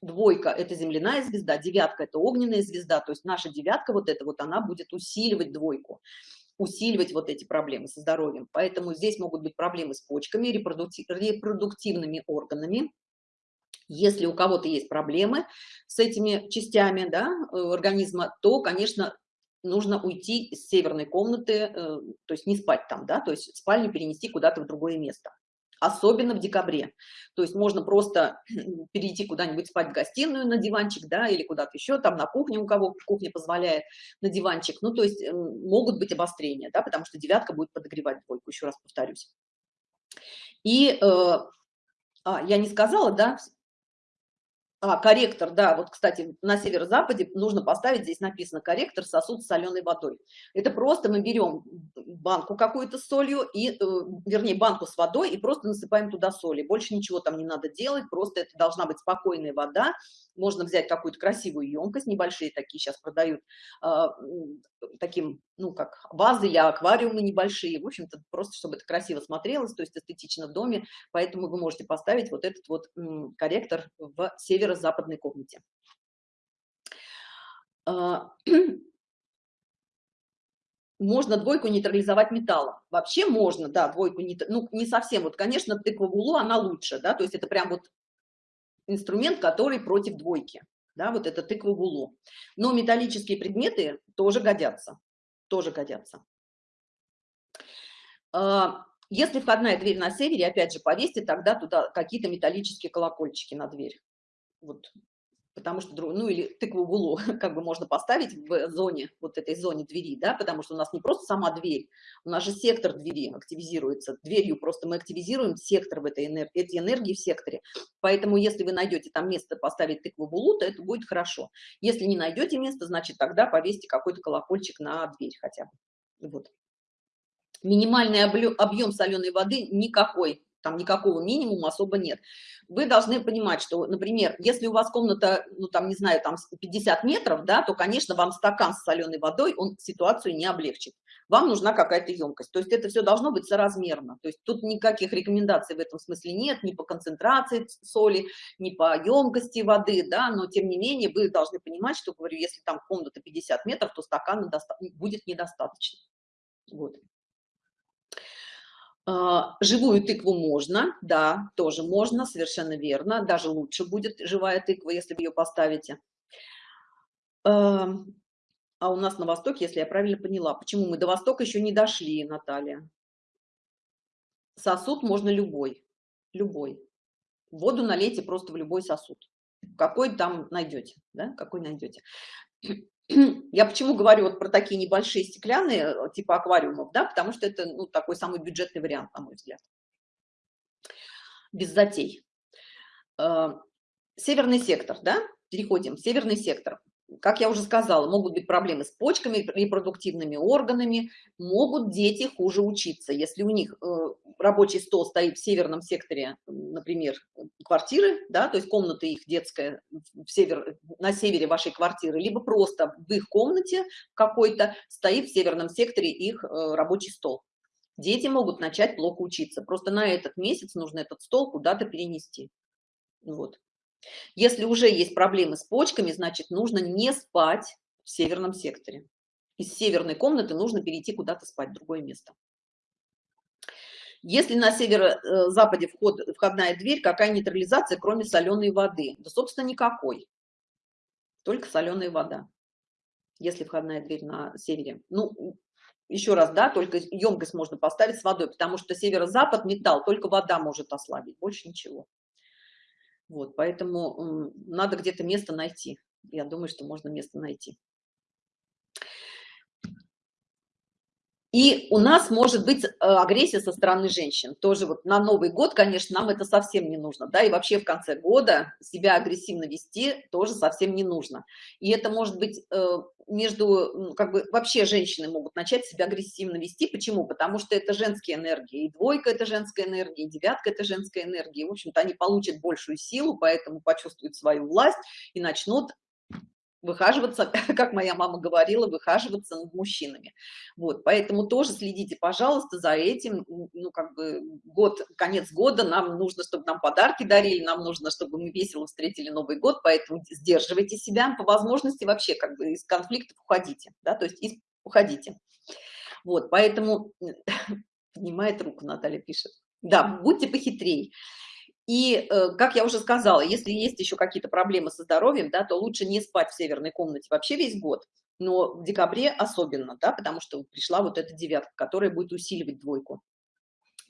двойка – это земляная звезда, девятка – это огненная звезда, то есть наша девятка вот эта вот, она будет усиливать двойку, усиливать вот эти проблемы со здоровьем. Поэтому здесь могут быть проблемы с почками, репродуктив, репродуктивными органами. Если у кого-то есть проблемы с этими частями да, э, организма, то, конечно, нужно уйти из северной комнаты, э, то есть не спать там, да, то есть спальню перенести куда-то в другое место. Особенно в декабре. То есть можно просто перейти куда-нибудь спать в гостиную на диванчик, да, или куда-то еще, там на кухне, у кого кухня позволяет, на диванчик. Ну, то есть могут быть обострения, да, потому что девятка будет подогревать двойку, еще раз повторюсь. И, э, а, я не сказала, да, а, корректор, да, вот, кстати, на северо-западе нужно поставить, здесь написано корректор сосуд с соленой водой. Это просто мы берем банку какую-то с солью, и, э, вернее, банку с водой и просто насыпаем туда соли. Больше ничего там не надо делать, просто это должна быть спокойная вода. Можно взять какую-то красивую емкость, небольшие такие сейчас продают, э, таким, ну, как вазы или аквариумы небольшие. В общем-то, просто чтобы это красиво смотрелось, то есть эстетично в доме. Поэтому вы можете поставить вот этот вот корректор в северо-западной комнате. А, можно двойку нейтрализовать металлом. Вообще можно, да, двойку, ну, не совсем. Вот, конечно, тыква в улу, она лучше, да, то есть это прям вот инструмент, который против двойки, да, вот это тыква в улу. Но металлические предметы тоже годятся, тоже годятся. А, если входная дверь на севере, опять же, повесьте тогда туда какие-то металлические колокольчики на дверь. Вот потому что, ну, или тыкву в углу, как бы можно поставить в зоне, вот этой зоне двери, да, потому что у нас не просто сама дверь, у нас же сектор двери активизируется, дверью просто мы активизируем сектор в этой энергии, эти энергии в секторе, поэтому если вы найдете там место поставить тыкву в углу, то это будет хорошо. Если не найдете место, значит тогда повесьте какой-то колокольчик на дверь хотя бы, вот. Минимальный объем соленой воды никакой, там никакого минимума особо нет. Вы должны понимать, что, например, если у вас комната, ну там, не знаю, там 50 метров, да, то, конечно, вам стакан с соленой водой, он ситуацию не облегчит. Вам нужна какая-то емкость. То есть это все должно быть соразмерно. То есть тут никаких рекомендаций в этом смысле нет, ни по концентрации соли, ни по емкости воды, да, но тем не менее вы должны понимать, что, говорю, если там комната 50 метров, то стакана будет недостаточно. Вот. А, живую тыкву можно, да, тоже можно, совершенно верно. Даже лучше будет живая тыква, если вы ее поставите. А у нас на восток, если я правильно поняла. Почему мы до востока еще не дошли, Наталья? Сосуд можно любой, любой. Воду налейте просто в любой сосуд. Какой там найдете, да, какой найдете. Я почему говорю вот про такие небольшие стеклянные, э, типа аквариумов, да, потому что это ну, такой самый бюджетный вариант, на мой взгляд. Без затей. Э, северный сектор, да, переходим, северный сектор как я уже сказала, могут быть проблемы с почками, репродуктивными органами, могут дети хуже учиться. Если у них э, рабочий стол стоит в северном секторе, например, квартиры, да, то есть комната их детская в север, на севере вашей квартиры, либо просто в их комнате какой-то стоит в северном секторе их э, рабочий стол. Дети могут начать плохо учиться. Просто на этот месяц нужно этот стол куда-то перенести. Вот. Если уже есть проблемы с почками, значит, нужно не спать в северном секторе. Из северной комнаты нужно перейти куда-то спать, в другое место. Если на северо-западе вход, входная дверь, какая нейтрализация, кроме соленой воды? Да, собственно, никакой. Только соленая вода, если входная дверь на севере. Ну, еще раз, да, только емкость можно поставить с водой, потому что северо-запад металл, только вода может ослабить, больше ничего. Вот, поэтому надо где-то место найти. Я думаю, что можно место найти. И у нас может быть э, агрессия со стороны женщин. Тоже вот на Новый год, конечно, нам это совсем не нужно. Да, и вообще в конце года себя агрессивно вести тоже совсем не нужно. И это может быть э, между, как бы вообще женщины могут начать себя агрессивно вести. Почему? Потому что это женские энергии. И двойка – это женская энергия, и девятка – это женская энергия. В общем-то, они получат большую силу, поэтому почувствуют свою власть и начнут выхаживаться, как моя мама говорила, выхаживаться над мужчинами. Вот, поэтому тоже следите, пожалуйста, за этим. Ну, как бы год, конец года, нам нужно, чтобы нам подарки дарили, нам нужно, чтобы мы весело встретили Новый год, поэтому сдерживайте себя, по возможности вообще как бы из конфликтов уходите, да, то есть из, уходите. Вот, поэтому, поднимает руку, Наталья пишет. Да, будьте похитрей. И, э, как я уже сказала, если есть еще какие-то проблемы со здоровьем, да, то лучше не спать в северной комнате вообще весь год, но в декабре особенно, да, потому что пришла вот эта девятка, которая будет усиливать двойку.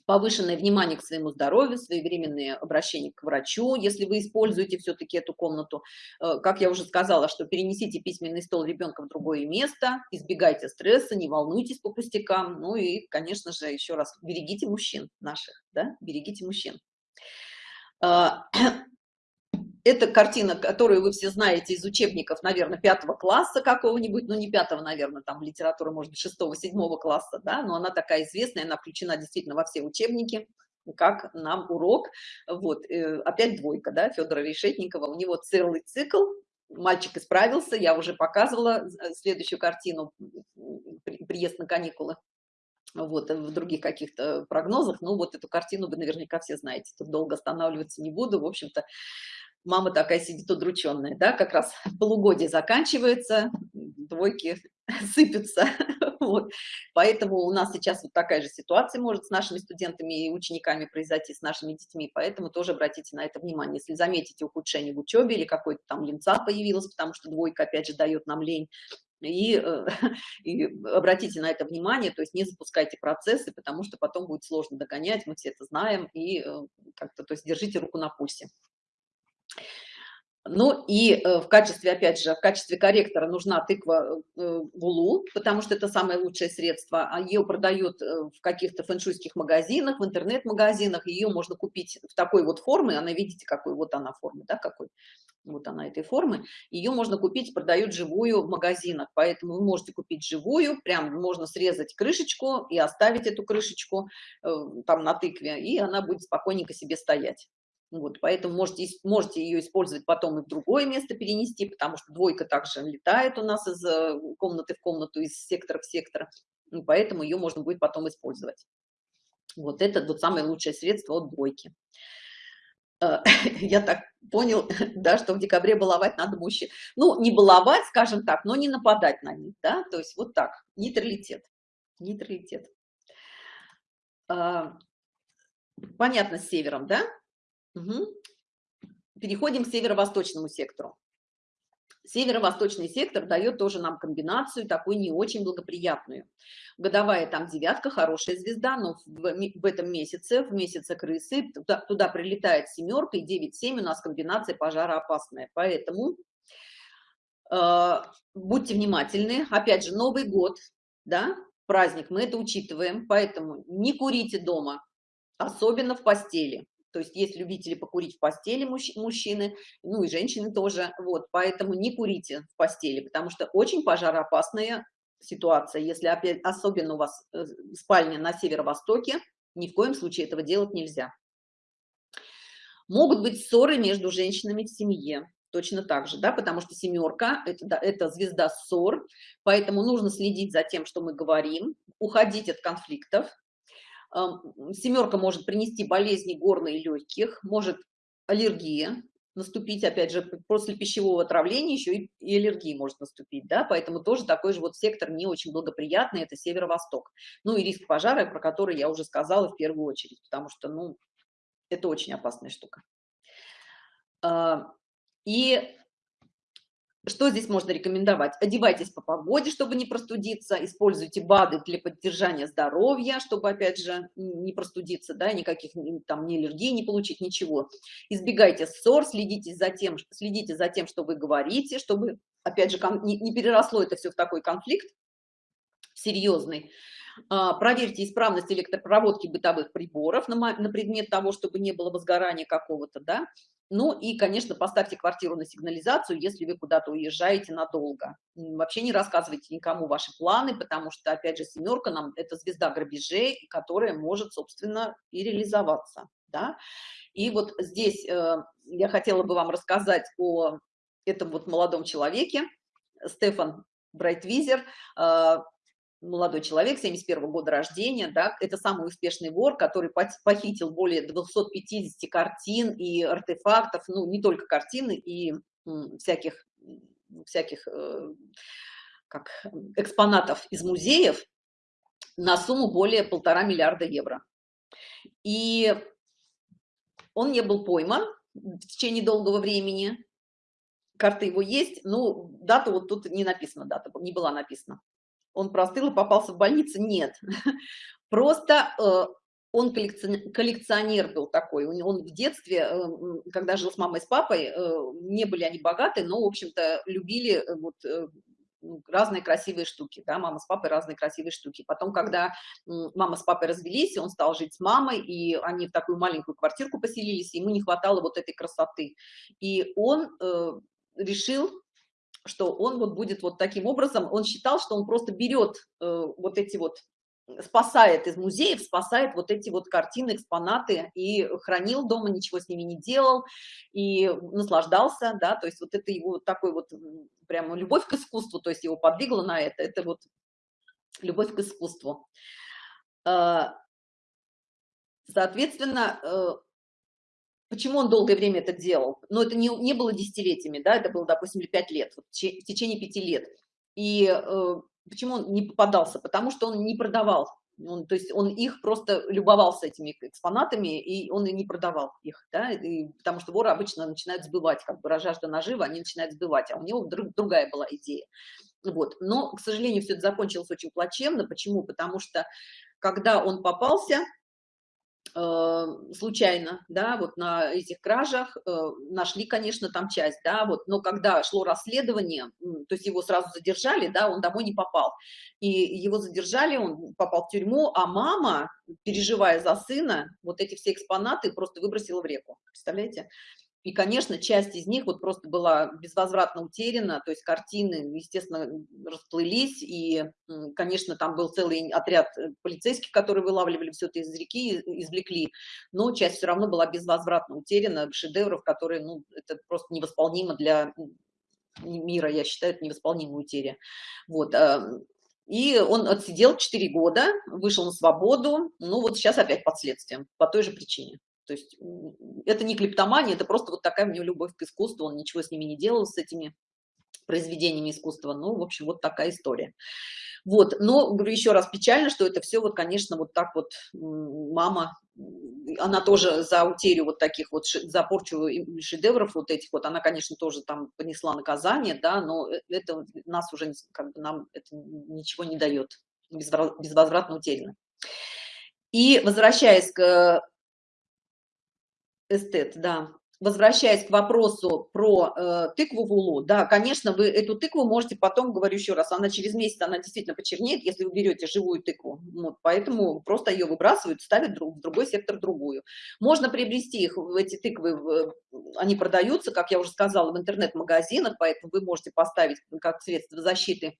Повышенное внимание к своему здоровью, своевременное обращение к врачу, если вы используете все-таки эту комнату. Э, как я уже сказала, что перенесите письменный стол ребенка в другое место, избегайте стресса, не волнуйтесь по пустякам. Ну и, конечно же, еще раз, берегите мужчин наших, да, берегите мужчин. А, это картина, которую вы все знаете из учебников, наверное, пятого класса какого-нибудь, ну не пятого, наверное, там литература, может быть, шестого, седьмого класса, да, но она такая известная, она включена действительно во все учебники, как нам урок. Вот, э, опять двойка, да, Федора Решетникова, у него целый цикл, мальчик исправился, я уже показывала э, следующую картину, приезд на каникулы вот, э, в других каких-то прогнозах, ну, вот эту картину вы наверняка все знаете, тут долго останавливаться не буду, в общем-то, мама такая сидит удрученная, да, как раз полугодие заканчивается, двойки сыпятся, вот, поэтому у нас сейчас вот такая же ситуация может с нашими студентами и учениками произойти, с нашими детьми, поэтому тоже обратите на это внимание, если заметите ухудшение в учебе или какой-то там линца появилась, потому что двойка, опять же, дает нам лень, и, э, и обратите на это внимание, то есть не запускайте процессы, потому что потом будет сложно догонять, мы все это знаем, и э, как-то, то есть держите руку на пульсе. Ну и э, в качестве, опять же, в качестве корректора нужна тыква Вулу, потому что это самое лучшее средство. А ее продают в каких-то фэншуйских магазинах, в интернет-магазинах. Ее можно купить в такой вот форме. Она, видите, какой вот она формы, да, какой. Вот она этой формы, ее можно купить, продают живую в магазинах, поэтому вы можете купить живую, прям можно срезать крышечку и оставить эту крышечку э, там на тыкве, и она будет спокойненько себе стоять. Вот, поэтому можете, можете ее использовать потом и в другое место перенести, потому что двойка также летает у нас из э, комнаты в комнату, из сектора в сектор, и поэтому ее можно будет потом использовать. Вот это вот самое лучшее средство от двойки. Э, я так понял, да, что в декабре баловать надо мужчин. Ну, не баловать, скажем так, но не нападать на них, да, то есть вот так, нейтралитет, нейтралитет. А, понятно с севером, да? Угу. Переходим к северо-восточному сектору. Северо-восточный сектор дает тоже нам комбинацию такую не очень благоприятную. Годовая там девятка, хорошая звезда, но в, в этом месяце, в месяце крысы, туда, туда прилетает семерка и 9-7 у нас комбинация пожароопасная. Поэтому э, будьте внимательны. Опять же, Новый год, да, праздник, мы это учитываем, поэтому не курите дома, особенно в постели. То есть есть любители покурить в постели мужч мужчины, ну и женщины тоже. Вот, поэтому не курите в постели, потому что очень пожароопасная ситуация. Если опять, особенно у вас э, спальня на северо-востоке, ни в коем случае этого делать нельзя. Могут быть ссоры между женщинами в семье, точно так же, да, потому что семерка это, это звезда ссор, поэтому нужно следить за тем, что мы говорим, уходить от конфликтов, Семерка может принести болезни горла и легких, может аллергия наступить, опять же, после пищевого отравления еще и, и аллергии может наступить, да, поэтому тоже такой же вот сектор не очень благоприятный, это северо-восток. Ну и риск пожара, про который я уже сказала в первую очередь, потому что, ну, это очень опасная штука. А, и что здесь можно рекомендовать? Одевайтесь по погоде, чтобы не простудиться, используйте БАДы для поддержания здоровья, чтобы, опять же, не простудиться, да, никаких там ни аллергии не получить, ничего. Избегайте ссор, следите за тем, следите за тем, что вы говорите, чтобы, опять же, не, переросло это все в такой конфликт серьезный. А, проверьте исправность электропроводки бытовых приборов на, предмет того, чтобы не было возгорания какого-то, да, ну и, конечно, поставьте квартиру на сигнализацию, если вы куда-то уезжаете надолго. Вообще не рассказывайте никому ваши планы, потому что, опять же, семерка нам – это звезда грабежей, которая может, собственно, и реализоваться. Да? И вот здесь э, я хотела бы вам рассказать о этом вот молодом человеке, Стефан Брайтвизер, э, молодой человек, 71 -го года рождения, да, это самый успешный вор, который похитил более 250 картин и артефактов, ну, не только картины, и всяких, всяких э, как, экспонатов из музеев на сумму более полтора миллиарда евро. И он не был пойман в течение долгого времени, карта его есть, но дата вот тут не написана, дата не была написана он простыл и попался в больницу. Нет, просто э, он коллекционер был такой. Он в детстве, э, когда жил с мамой с папой, э, не были они богаты, но, в общем-то, любили вот разные красивые штуки, да, мама с папой разные красивые штуки. Потом, когда мама с папой развелись, он стал жить с мамой, и они в такую маленькую квартирку поселились, ему не хватало вот этой красоты. И он решил что он вот будет вот таким образом, он считал, что он просто берет э, вот эти вот, спасает из музеев, спасает вот эти вот картины, экспонаты и хранил дома, ничего с ними не делал и наслаждался, да, то есть вот это его такой вот прямо любовь к искусству, то есть его подвигло на это, это вот любовь к искусству. Э, соответственно, э, Почему он долгое время это делал? Но это не, не было десятилетиями, да, это было, допустим, 5 лет, в течение пяти лет. И э, почему он не попадался? Потому что он не продавал. Он, то есть он их просто любовался этими экспонатами, и он и не продавал их, да, и, потому что воры обычно начинают сбывать, как бы жажда нажива, они начинают сбывать, а у него друг, другая была идея. Вот. Но, к сожалению, все это закончилось очень плачевно. Почему? Потому что, когда он попался, случайно, да, вот на этих кражах э, нашли, конечно, там часть, да, вот, но когда шло расследование, то есть его сразу задержали, да, он домой не попал, и его задержали, он попал в тюрьму, а мама, переживая за сына, вот эти все экспонаты просто выбросила в реку, представляете? И, конечно, часть из них вот просто была безвозвратно утеряна, то есть картины, естественно, расплылись, и, конечно, там был целый отряд э, полицейских, которые вылавливали все это из реки, извлекли, но часть все равно была безвозвратно утеряна, шедевров, которые, ну, это просто невосполнимо для мира, я считаю, это невосполнимая утеря. Вот, и он отсидел 4 года, вышел на свободу, ну вот сейчас опять под следствием, по той же причине. То есть это не клептомания, это просто вот такая у него любовь к искусству, он ничего с ними не делал, с этими произведениями искусства. Ну, в общем, вот такая история. Вот, но, говорю еще раз, печально, что это все вот, конечно, вот так вот мама, она тоже за утерю вот таких вот, за порчу шедевров вот этих вот, она, конечно, тоже там понесла наказание, да, но э, это нас уже, как бы, нам это ничего не дает, безвозвратно утеряно. И возвращаясь к эстет, да, возвращаясь к вопросу про э, тыкву в улу, да, конечно, вы эту тыкву можете потом, говорю еще раз, она через месяц, она действительно почернеет, если вы берете живую тыкву, вот, поэтому просто ее выбрасывают, ставят друг, в другой сектор другую. Можно приобрести их, эти тыквы, в, они продаются, как я уже сказала, в интернет-магазинах, поэтому вы можете поставить как средство защиты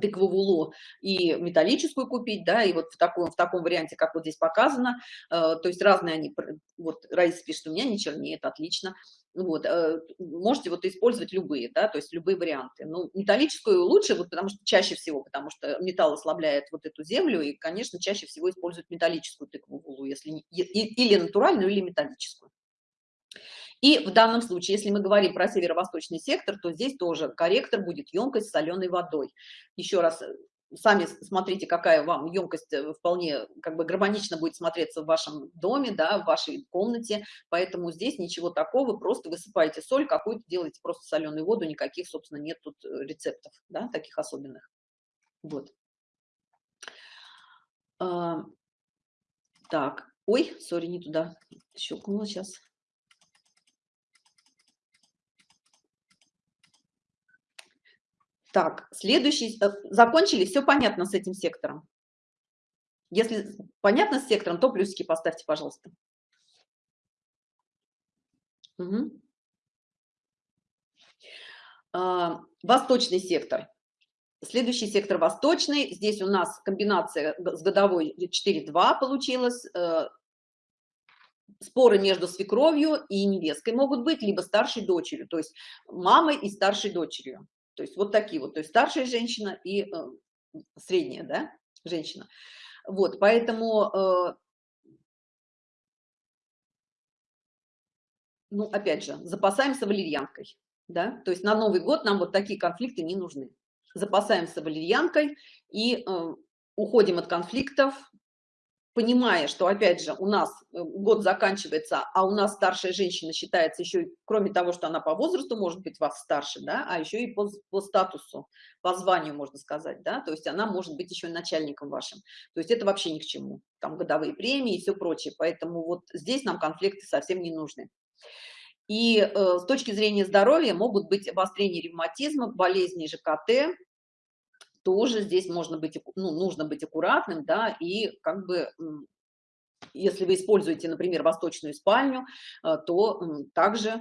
тыкву в улу и металлическую купить, да, и вот в таком, в таком варианте, как вот здесь показано, э, то есть разные они, вот Раиса пишет, у меня не чернеет, отлично, вот, э, можете вот использовать любые, да, то есть любые варианты. Ну, металлическую лучше, вот, потому что чаще всего, потому что металл ослабляет вот эту землю, и, конечно, чаще всего используют металлическую тыкву в улу, если, или натуральную, или металлическую. И в данном случае, если мы говорим про северо-восточный сектор, то здесь тоже корректор будет емкость с соленой водой. Еще раз, сами смотрите, какая вам емкость э, вполне как бы гармонично будет смотреться в вашем доме, да, в вашей комнате, поэтому здесь ничего такого, просто высыпаете соль какую-то, делаете просто соленую воду, никаких, собственно, нет тут э, рецептов, да, таких особенных. Вот. А, так, ой, сори, не туда щелкнула сейчас. Так, следующий, э, закончили, все понятно с этим сектором. Если понятно с сектором, то плюсики поставьте, пожалуйста. Угу. Восточный сектор. Следующий сектор восточный. Здесь у нас комбинация с годовой 4-2 получилась. Э, споры между свекровью и невесткой могут быть, либо старшей дочерью, то есть мамой и старшей дочерью. То есть вот такие вот, то есть старшая женщина и э, средняя, да, женщина. Вот, поэтому, э, ну, опять же, запасаемся валерьянкой, да, то есть на Новый год нам вот такие конфликты не нужны. Запасаемся валерьянкой и э, уходим от конфликтов, понимая, что, опять же, у нас э, год заканчивается, а у нас старшая женщина считается еще, кроме того, что она по возрасту может быть вас старше, да, а еще и по, по статусу, по званию, можно сказать, да, то есть она может быть еще начальником вашим. То есть это вообще ни к чему. Там годовые премии и все прочее. Поэтому вот здесь нам конфликты совсем не нужны. И э, с точки зрения здоровья могут быть обострение ревматизма, болезни ЖКТ, тоже здесь можно быть, ну, нужно быть аккуратным, да, и как бы, если вы используете, например, восточную спальню, э, то также,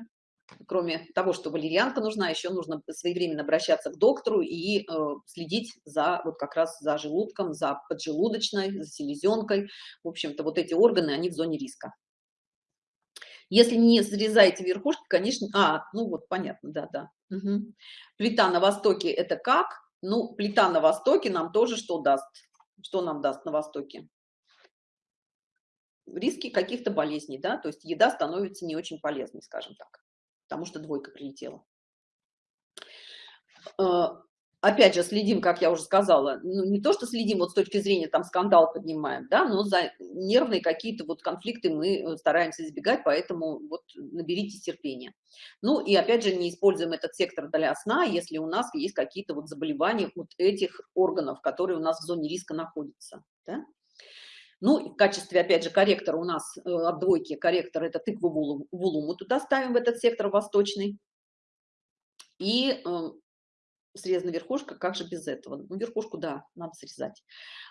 кроме того, что валерьянка нужна, еще нужно своевременно обращаться к доктору и э, следить за, вот как раз за желудком, за поджелудочной, за селезенкой. В общем-то, вот эти органы, они в зоне риска. Если не срезаете верхушки, конечно... А, ну вот, понятно, да-да. Угу. Плита на востоке – это как? Ну, плита на Востоке нам тоже что даст? Что нам даст на Востоке? Риски каких-то болезней, да, то есть еда становится не очень полезной, скажем так, потому что двойка прилетела. Опять же, следим, как я уже сказала, ну, не то, что следим вот с точки зрения, там, скандал поднимаем, да, но за нервные какие-то вот конфликты мы э, стараемся избегать, поэтому вот наберите терпения. Ну, и опять же, не используем этот сектор для сна, если у нас есть какие-то вот заболевания вот этих органов, которые у нас в зоне риска находятся, да. Ну, в качестве, опять же, корректора у нас э, от двойки корректор – это тыкву вулу, вулу туда ставим в этот сектор восточный. И э, срезана верхушка, как же без этого? Ну, верхушку, да, надо срезать.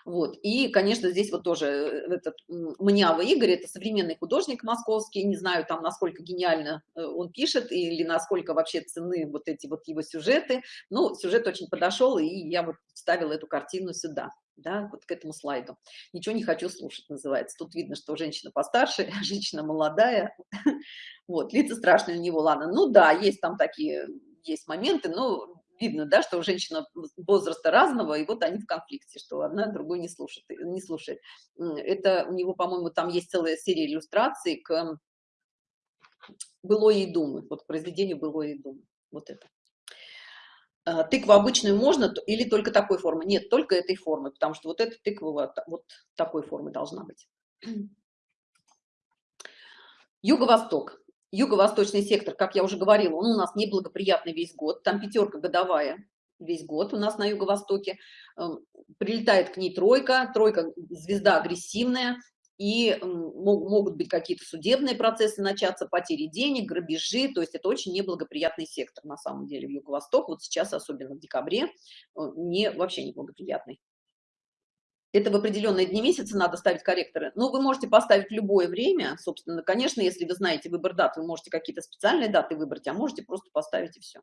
Вот. И, конечно, здесь вот тоже э, этот Мнявый Игорь, это современный художник московский, не знаю там, насколько гениально э, он пишет или насколько вообще цены вот эти вот его сюжеты, но сюжет очень подошел, и я вот вставила эту картину сюда да, вот к этому слайду. Ничего не хочу слушать, называется. Тут видно, что женщина постарше, женщина молодая. Вот, лица страшные у него, ладно. Ну да, есть там такие, есть моменты, но видно, да, что женщина возраста разного, и вот они в конфликте, что одна другой не слушает. Не слушает. Это у него, по-моему, там есть целая серия иллюстраций к былой и думы, вот к произведению былой и думы. Вот это. А, тыкву обычную можно или только такой формы? Нет, только этой формы, потому что вот эта тыква вот, вот такой формы должна быть. Юго-восток. Юго-восточный сектор, как я уже говорила, он у нас неблагоприятный весь год. Там пятерка годовая весь год у нас на юго-востоке. Эм, прилетает к ней тройка. Тройка – звезда агрессивная и могут быть какие-то судебные процессы начаться, потери денег, грабежи, то есть это очень неблагоприятный сектор на самом деле в Юго-Восток, вот сейчас, особенно в декабре, э, не, вообще неблагоприятный. Это в определенные дни месяца надо ставить корректоры. Но вы можете поставить любое время, собственно, конечно, если вы знаете выбор дат, вы можете какие-то специальные даты выбрать, а можете просто поставить и все.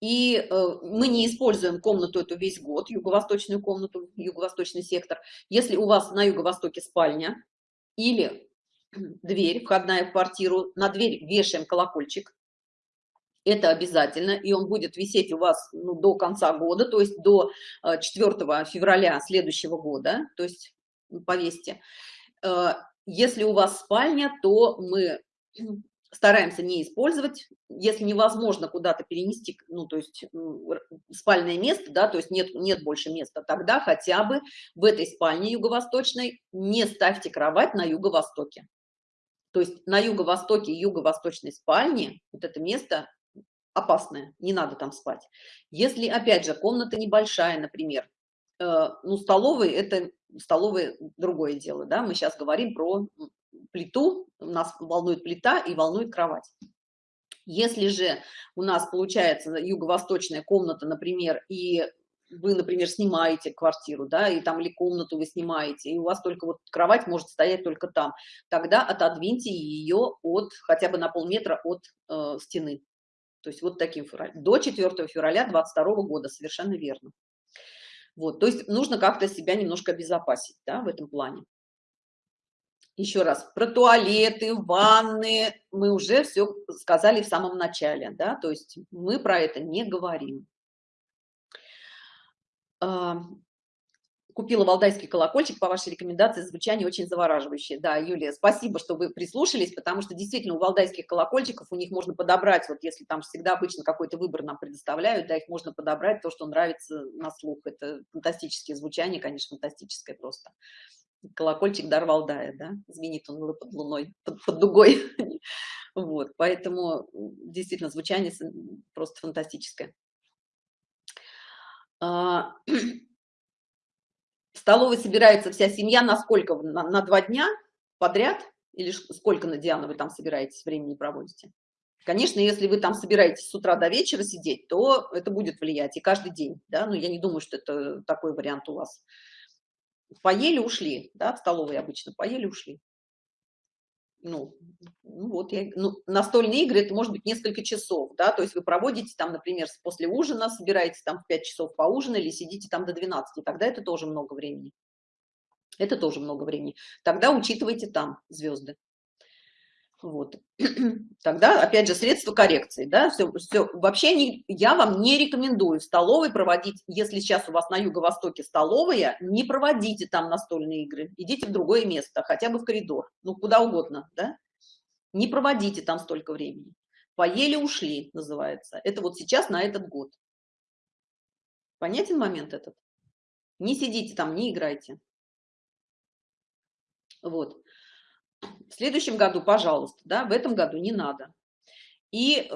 И э, мы не используем комнату эту весь год, юго-восточную комнату, юго-восточный сектор. Если у вас на юго-востоке спальня или дверь, входная в квартиру, на дверь вешаем колокольчик, это обязательно, и он будет висеть у вас ну, до конца года, то есть до 4 э, февраля следующего года, то есть повесьте. Э, если у вас спальня, то мы стараемся не использовать, если невозможно куда-то перенести, ну, то есть спальное место, да, то есть нет, нет больше места, тогда хотя бы в этой спальне юго-восточной не ставьте кровать на юго-востоке. То есть на юго-востоке юго-восточной спальни вот это место опасное, не надо там спать. Если, опять же, комната небольшая, например, э, ну, столовый – это столовый другое дело, да, мы сейчас говорим про плиту, нас волнует плита и волнует кровать. Если же у нас получается юго-восточная комната, например, и вы, например, снимаете квартиру, да, и там или комнату вы снимаете, и у вас только вот кровать может стоять только там, тогда отодвиньте ее от, хотя бы на полметра от э, стены. То есть вот таким до 4 февраля 22 года, совершенно верно. Вот, то есть нужно как-то себя немножко обезопасить, да, в этом плане. Еще раз, про туалеты, ванны мы уже все сказали в самом начале, да, то есть мы про это не говорим. А, купила валдайский колокольчик по вашей рекомендации, звучание очень завораживающее. Да, Юлия, спасибо, что вы прислушались, потому что действительно у валдайских колокольчиков у них можно подобрать, вот если там всегда обычно какой-то выбор нам предоставляют, да, их можно подобрать то, что нравится на слух. Это фантастические звучания, конечно, фантастическое просто колокольчик дар Валдая, да, звенит он под луной, под, под дугой. вот, поэтому действительно звучание просто фантастическое. Столовой собирается вся семья на сколько? На, на два дня подряд? Или сколько на Диану вы там собираетесь, времени проводите? Конечно, если вы там собираетесь с утра до вечера сидеть, то это будет влиять и каждый день, да, но я не думаю, что это такой вариант у вас поели, ушли, да, в столовой обычно, поели, ушли. Ну, ну вот, я, ну, настольные игры, это может быть несколько часов, да, то есть вы проводите там, например, после ужина, собираетесь там в 5 часов поужинали, сидите там до 12, тогда это тоже много времени. Это тоже много времени. Тогда учитывайте там звезды. Вот. Тогда, опять же, средства коррекции, да, все, все. Вообще не, я вам не рекомендую столовой проводить, если сейчас у вас на юго-востоке столовая, не проводите там настольные игры, идите в другое место, хотя бы в коридор, ну, куда угодно, да, не проводите там столько времени. Поели, ушли, называется. Это вот сейчас на этот год. Понятен момент этот? Не сидите там, не играйте. Вот. В следующем году, пожалуйста, да, в этом году не надо. И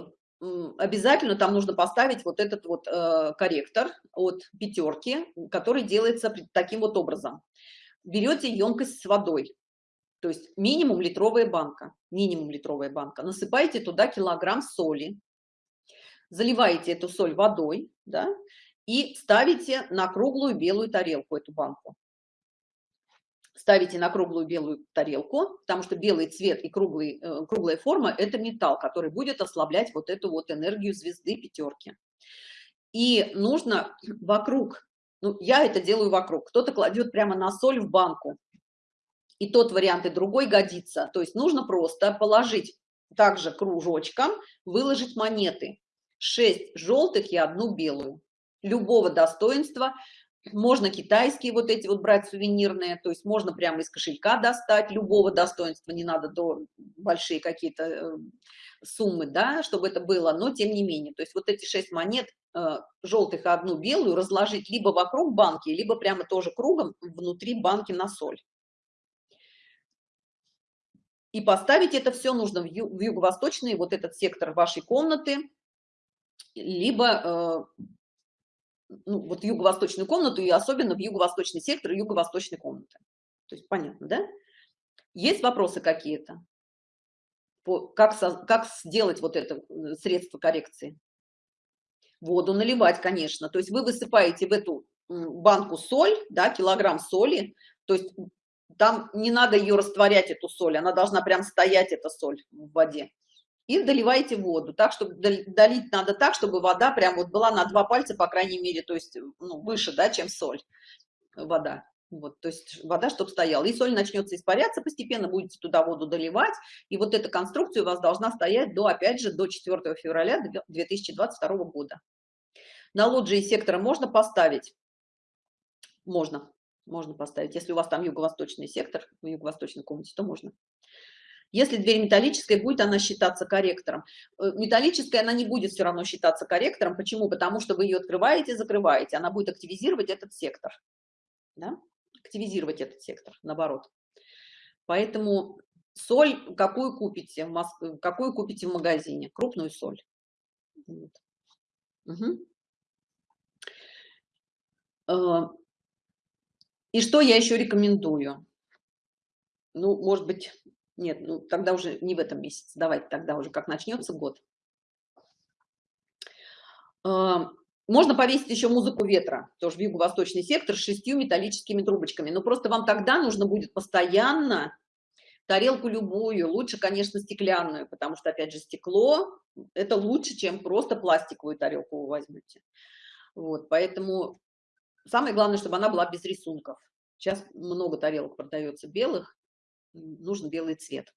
обязательно там нужно поставить вот этот вот э, корректор от пятерки, который делается таким вот образом. Берете емкость с водой, то есть минимум литровая банка, минимум литровая банка, насыпаете туда килограмм соли, заливаете эту соль водой, да, и ставите на круглую белую тарелку эту банку. Ставите на круглую белую тарелку, потому что белый цвет и круглый, э, круглая форма – это металл, который будет ослаблять вот эту вот энергию звезды пятерки. И нужно вокруг, ну, я это делаю вокруг, кто-то кладет прямо на соль в банку, и тот вариант, и другой годится. То есть нужно просто положить также кружочком, выложить монеты. 6 желтых и одну белую. Любого достоинства. Можно китайские вот эти вот брать сувенирные, то есть можно прямо из кошелька достать любого достоинства, не надо до большие какие-то э, суммы, да, чтобы это было, но тем не менее. То есть вот эти 6 монет э, желтых и одну белую разложить либо вокруг банки, либо прямо тоже кругом внутри банки на соль. И поставить это все нужно в юго-восточный, вот этот сектор вашей комнаты, либо э, ну, вот юго-восточную комнату и особенно в юго-восточный сектор юго-восточной комнаты. То есть понятно, да? Есть вопросы какие-то? Как, как сделать вот это э, средство коррекции? Воду наливать, конечно. То есть вы высыпаете в эту банку соль, да, килограмм соли, то есть там не надо ее растворять, эту соль, она должна прям стоять, эта соль в воде. И доливайте воду, так, чтобы долить надо так, чтобы вода прям вот была на два пальца, по крайней мере, то есть ну, выше, да, чем соль, вода. Вот, то есть вода, чтобы стояла. И соль начнется испаряться, постепенно будете туда воду доливать. И вот эта конструкция у вас должна стоять до, опять же, до 4 февраля 2022 года. На лоджии сектора можно поставить? Можно можно поставить. Если у вас там юго-восточный сектор, в юго-восточной комнате, то можно. Если дверь металлическая, будет она считаться корректором. Э, металлическая она не будет все равно считаться корректором. Почему? Потому что вы ее открываете, закрываете. Она будет активизировать этот сектор. Да? Активизировать этот сектор, наоборот. Поэтому соль какую купите в Москве, какую купите в магазине? Крупную соль. Вот. Угу. И что я еще рекомендую? Ну, может быть, нет, ну тогда уже не в этом месяце, давайте тогда уже, как начнется год. Можно повесить еще музыку ветра, тоже в юго-восточный сектор, с шестью металлическими трубочками. Но просто вам тогда нужно будет постоянно тарелку любую, лучше, конечно, стеклянную, потому что, опять же, стекло – это лучше, чем просто пластиковую тарелку вы возьмете. Вот, поэтому Самое главное, чтобы она была без рисунков. Сейчас много тарелок продается белых, нужен белый цвет.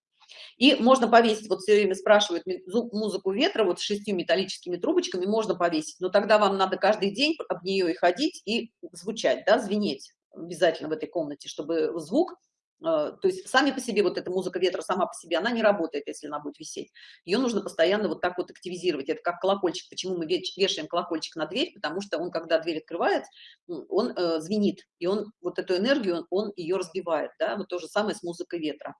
И можно повесить, вот все время спрашивают музыку ветра, вот с шестью металлическими трубочками можно повесить, но тогда вам надо каждый день об нее и ходить, и звучать, да, звенеть обязательно в этой комнате, чтобы звук то есть сами по себе вот эта музыка ветра сама по себе, она не работает, если она будет висеть. Ее нужно постоянно вот так вот активизировать. Это как колокольчик. Почему мы вешаем колокольчик на дверь? Потому что он, когда дверь открывает, он э, звенит, и он вот эту энергию, он, он ее разбивает. Да? Вот то же самое с музыкой ветра.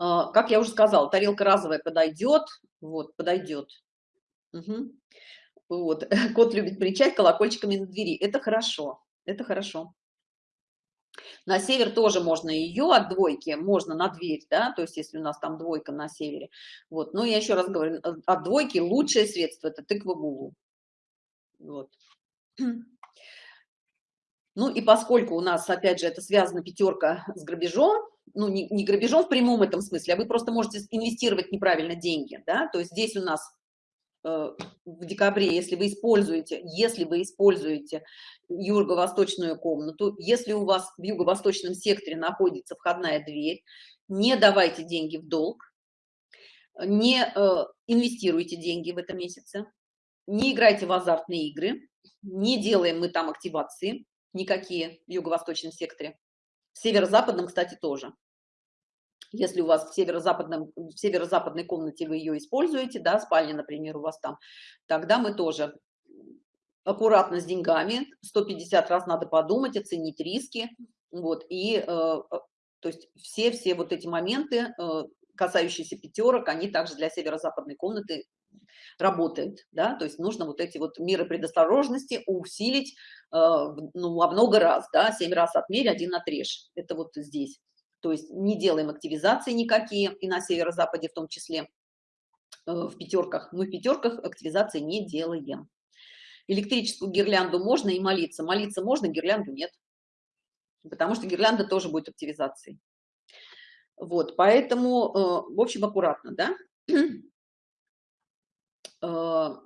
Э, как я уже сказала, тарелка разовая подойдет, вот, подойдет. Угу. Вот. Кот любит кричать колокольчиками на двери. Это хорошо, это хорошо. На север тоже можно ее от двойки, можно на дверь, да, то есть если у нас там двойка на севере. Вот, но я еще раз говорю, э, от двойки лучшее средство – это тыква гулу. Вот. Ну и поскольку у нас, опять же, это связано пятерка с грабежом, ну не, не грабежом в прямом этом смысле, а вы просто можете инвестировать неправильно деньги, да, то есть здесь у нас в декабре, если вы используете, если вы используете юго-восточную комнату, если у вас в юго-восточном секторе находится входная дверь, не давайте деньги в долг, не э, инвестируйте деньги в этом месяце, не играйте в азартные игры, не делаем мы там активации никакие в юго-восточном секторе. В северо-западном, кстати, тоже если у вас в северо-западном северо-западной комнате вы ее используете да спальня например у вас там тогда мы тоже аккуратно с деньгами 150 раз надо подумать оценить риски вот и э, э, то есть все все вот эти моменты э, касающиеся пятерок они также для северо-западной комнаты работают да то есть нужно вот эти вот меры предосторожности усилить э, ну во много раз да 7 раз отмерь один отрежь. Это вот здесь то есть не делаем активизации никакие, и на северо-западе в том числе. в пятерках. Мы в пятерках активизации не делаем. Электрическую гирлянду можно и молиться. Молиться можно, гирлянду нет. Потому что гирлянда тоже будет активизацией. Вот, поэтому, в общем, аккуратно, да?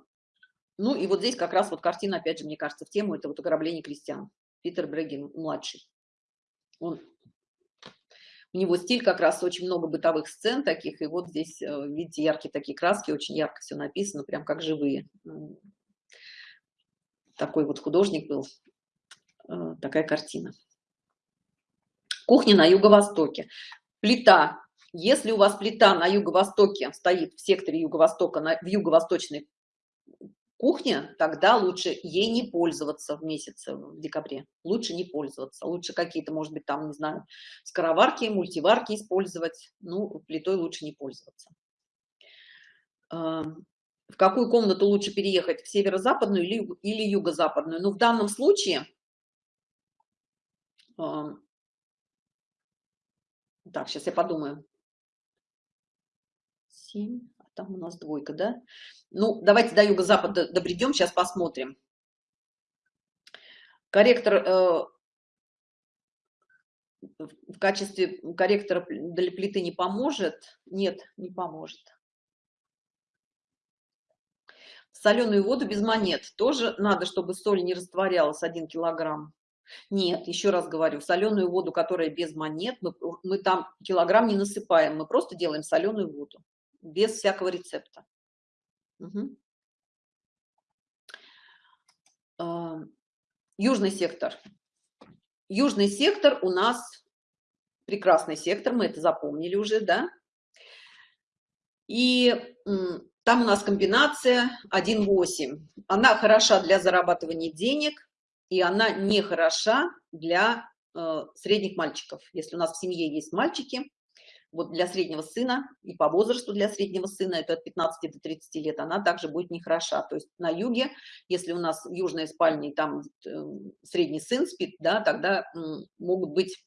Ну и вот здесь как раз вот картина, опять же, мне кажется, в тему, это вот ограбление крестьян. Питер Брегин, младший. Он, у него стиль как раз очень много бытовых сцен таких, и вот здесь, э, видите, яркие такие краски, очень ярко все написано, прям как живые. Такой вот художник был, э, такая картина. Кухня на юго-востоке. Плита. Если у вас плита на юго-востоке стоит в секторе юго-востока, в юго-восточной кухня, тогда лучше ей не пользоваться в месяце, в декабре. Лучше не пользоваться. Лучше какие-то, может быть, там, не знаю, скороварки, мультиварки использовать. Ну, плитой лучше не пользоваться. В какую комнату лучше переехать? В северо-западную или, или юго-западную? Ну, в данном случае... Так, сейчас я подумаю. 7, а там у нас двойка, да? Ну, давайте до юго-запада добредем, сейчас посмотрим. Корректор э, в качестве корректора для плиты не поможет? Нет, не поможет. Соленую воду без монет тоже надо, чтобы соль не растворялась 1 килограмм. Нет, еще раз говорю, соленую воду, которая без монет, мы, мы там килограмм не насыпаем, мы просто делаем соленую воду без всякого рецепта. Угу. Южный сектор. Южный сектор у нас прекрасный сектор, мы это запомнили уже, да? И там у нас комбинация 1,8. Она хороша для зарабатывания денег, и она не хороша для э, средних мальчиков. Если у нас в семье есть мальчики, вот для среднего сына и по возрасту для среднего сына, это от 15 до 30 лет, она также будет нехороша. То есть на юге, если у нас южная спальня и там э, средний сын спит, да, тогда могут быть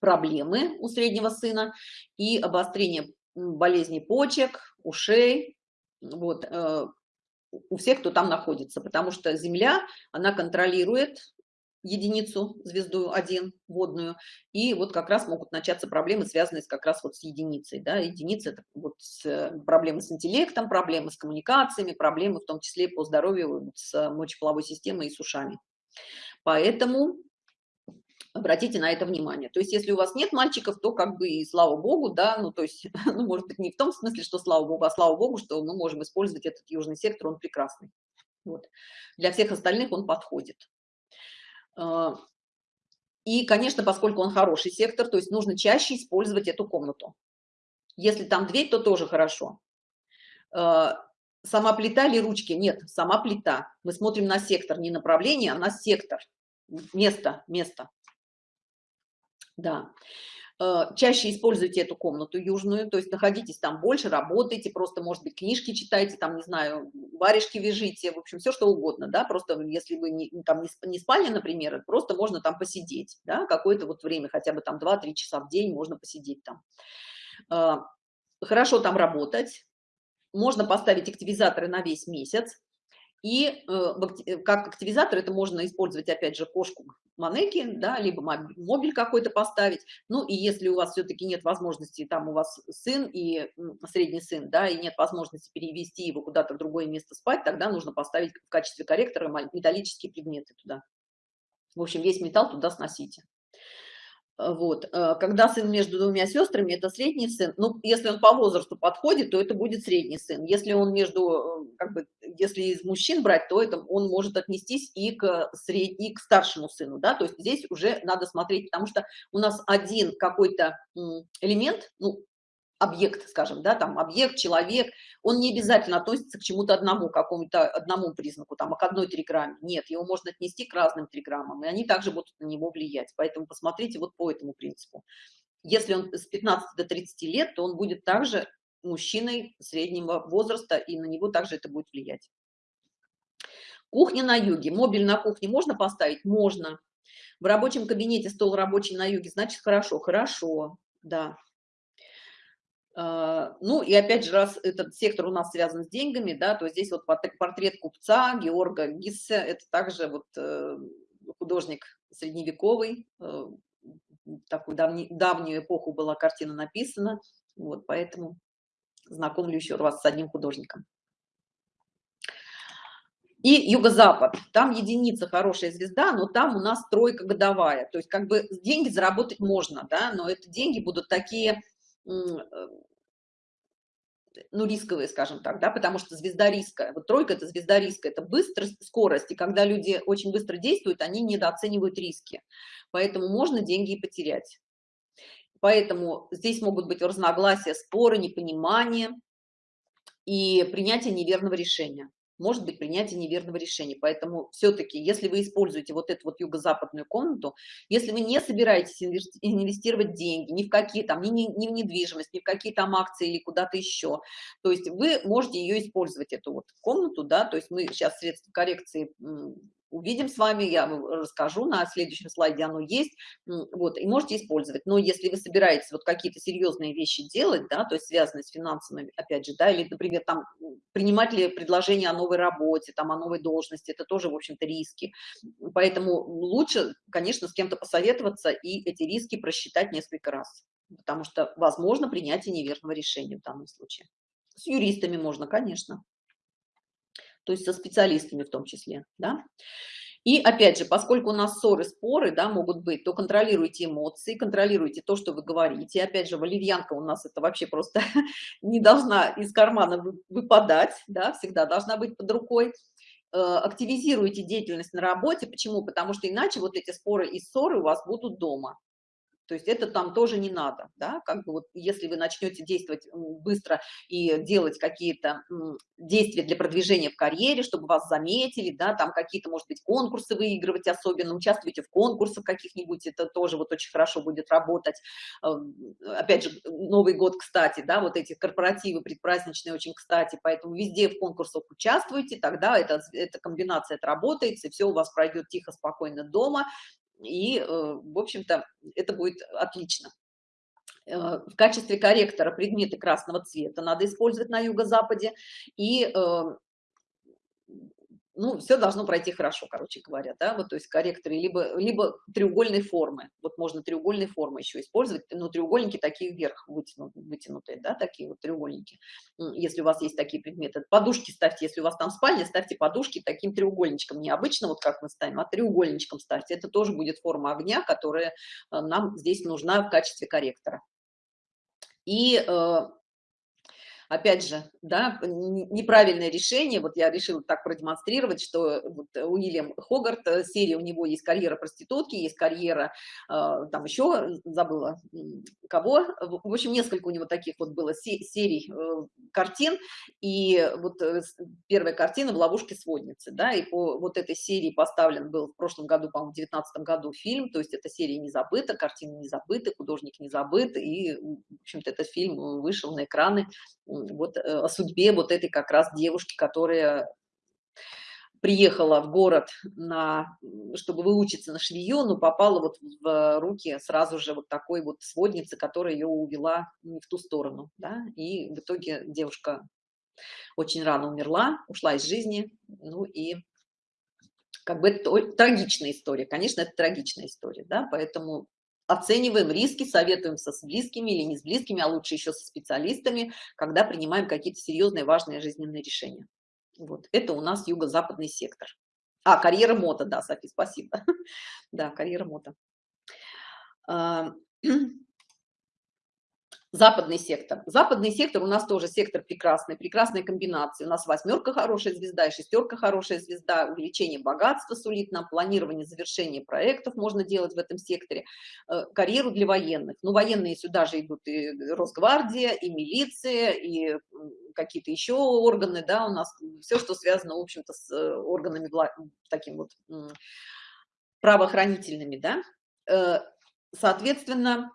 проблемы у среднего сына и обострение болезней почек, ушей, вот, э, у всех, кто там находится, потому что Земля, она контролирует единицу, звезду 1 водную, и вот как раз могут начаться проблемы, связанные с, как раз вот с единицей. Да? Единица – это вот с, э, проблемы с интеллектом, проблемы с коммуникациями, проблемы в том числе по здоровью с мочеполовой системой и с ушами. Поэтому обратите на это внимание. То есть, если у вас нет мальчиков, то как бы и слава богу, да, ну то есть, ну может быть не в том смысле, что слава богу, а слава богу, что мы можем использовать этот южный сектор, он прекрасный. Вот. Для всех остальных он подходит. А, и, конечно, поскольку он хороший сектор, то есть нужно чаще использовать эту комнату. Если там дверь, то тоже хорошо. А, сама плита или ручки? Нет, сама плита. Мы смотрим на сектор, не направление, а на сектор. Место, место. Да. Э, чаще используйте эту комнату южную, то есть находитесь там больше, работайте, просто, может быть, книжки читайте, там, не знаю, варежки вяжите, в общем, все что угодно, да, просто если вы не, там не спальня, например, просто можно там посидеть, да, какое-то вот время, хотя бы там 2-3 часа в день можно посидеть там. Э, хорошо там работать, можно поставить активизаторы на весь месяц, и э, как активизатор это можно использовать, опять же, кошку манеки, да, либо мобиль какой-то поставить. Ну и если у вас все-таки нет возможности, там у вас сын и средний сын, да, и нет возможности перевести его куда-то в другое место спать, тогда нужно поставить в качестве корректора металлические предметы туда. В общем, весь металл туда сносите. Вот, э, когда сын между двумя сестрами, это средний сын. Ну, если он по возрасту подходит, то это будет средний сын. Если он между, э, как бы, если из мужчин брать, то это он может отнестись и к, сред... и к старшему сыну, да, то есть здесь уже надо смотреть, потому что у нас один какой-то элемент, ну, объект, скажем, да, там объект, человек, он не обязательно относится к чему-то одному, какому-то одному признаку, там, а к одной триграмме. Нет, его можно отнести к разным триграммам, и они также будут на него влиять. Поэтому посмотрите вот по этому принципу. Если он с 15 до 30 лет, то он будет также мужчиной среднего возраста, и на него также это будет влиять. Кухня на юге. Мобиль на кухне можно поставить? Можно. В рабочем кабинете стол рабочий на юге, значит, хорошо, хорошо, да. А, ну и опять же, раз этот сектор у нас связан с деньгами, да, то здесь вот портрет купца Георга Гиссе, это также вот э, художник средневековый, э, такую давний, давнюю эпоху была картина написана, вот поэтому знакомлю еще вас с одним художником. И юго-запад, там единица хорошая звезда, но там у нас тройка годовая, то есть как бы деньги заработать можно, да, но это деньги будут такие ну, рисковые, скажем так, да, потому что звезда риска, вот тройка – это звезда риска, это быстрость, скорость, и когда люди очень быстро действуют, они недооценивают риски, поэтому можно деньги и потерять. Поэтому здесь могут быть разногласия, споры, непонимание и принятие неверного решения может быть принятие неверного решения. Поэтому все-таки, если вы используете вот эту вот юго-западную комнату, если вы не собираетесь инвестировать деньги ни в какие там, ни, ни, ни в недвижимость, ни в какие там акции или куда-то еще, то есть вы можете ее использовать, эту вот комнату, да, то есть мы сейчас средства коррекции увидим с вами, я расскажу, на следующем слайде оно есть, вот, и можете использовать. Но если вы собираетесь вот какие-то серьезные вещи делать, да, то есть связанные с финансами, опять же, да, или, например, там, принимать ли предложение о новой работе, там, о новой должности, это тоже, в общем-то, риски. Поэтому лучше, конечно, с кем-то посоветоваться и эти риски просчитать несколько раз, потому что возможно принятие неверного решения в данном случае. С юристами можно, конечно то есть со специалистами в том числе, да. И опять же, поскольку у нас ссоры, споры, да, могут быть, то контролируйте эмоции, контролируйте то, что вы говорите. Опять же, валерьянка у нас это вообще просто не должна из кармана выпадать, да, всегда должна быть под рукой. Э, активизируйте деятельность на работе. Почему? Потому что иначе вот эти споры и ссоры у вас будут дома. То есть это там тоже не надо, да, как бы вот если вы начнете действовать быстро и делать какие-то действия для продвижения в карьере, чтобы вас заметили, да, там какие-то, может быть, конкурсы выигрывать особенно, участвуйте в конкурсах каких-нибудь, это тоже вот очень хорошо будет работать. Эм, опять же, Новый год, кстати, да, вот эти корпоративы предпраздничные очень кстати, поэтому везде в конкурсах участвуйте, тогда эта, эта комбинация отработается, и все у вас пройдет тихо, спокойно дома, и, э, в общем-то, это будет отлично. Э, в качестве корректора предметы красного цвета надо использовать на юго-западе, и э, ну, все должно пройти хорошо, короче говоря, да, вот, то есть корректоры, либо, либо треугольной формы, вот можно треугольной формы еще использовать, но треугольники такие вверх вытянутые, вытянутые, да, такие вот треугольники, если у вас есть такие предметы. Подушки ставьте, если у вас там спальня, ставьте подушки таким треугольничком, не обычно вот как мы ставим, а треугольничком ставьте, это тоже будет форма огня, которая э, нам здесь нужна в качестве корректора. И э, опять же, да, неправильное решение, вот я решила так продемонстрировать, что вот Уильям Хогарт, э, серия у него есть карьера проститутки, есть карьера, э, там еще забыла кого, в общем, несколько у него таких вот было серий э, картин, и вот первая картина в ловушке сводницы, да, и по вот этой серии поставлен был в прошлом году, по-моему, в 19 году фильм, то есть эта серия не забыта, картина не забыта, художник не забыт, и, в общем-то, этот фильм вышел на экраны вот э, о судьбе вот этой как раз девушки, которая приехала в город, на, чтобы выучиться на швею, но попала вот в руки сразу же вот такой вот сводницы, которая ее увела не в ту сторону, да, и в итоге девушка очень рано умерла, ушла из жизни, ну и как бы это трагичная история, конечно, это трагичная история, да, поэтому оцениваем риски, советуемся с близкими или не с близкими, а лучше еще со специалистами, когда принимаем какие-то серьезные важные жизненные решения. Вот, это у нас юго-западный сектор. А, карьера мото, да, Софи, спасибо. Да, карьера мото. Западный сектор. Западный сектор у нас тоже сектор прекрасный, прекрасная комбинация. У нас восьмерка хорошая звезда и шестерка хорошая звезда. Увеличение богатства сулит нам, планирование завершения проектов можно делать в этом секторе. Э, карьеру для военных. Ну, военные сюда же идут и Росгвардия, и милиция, и какие-то еще органы, да, у нас все, что связано, в общем-то, с э, органами таким вот правоохранительными, да. Э, соответственно,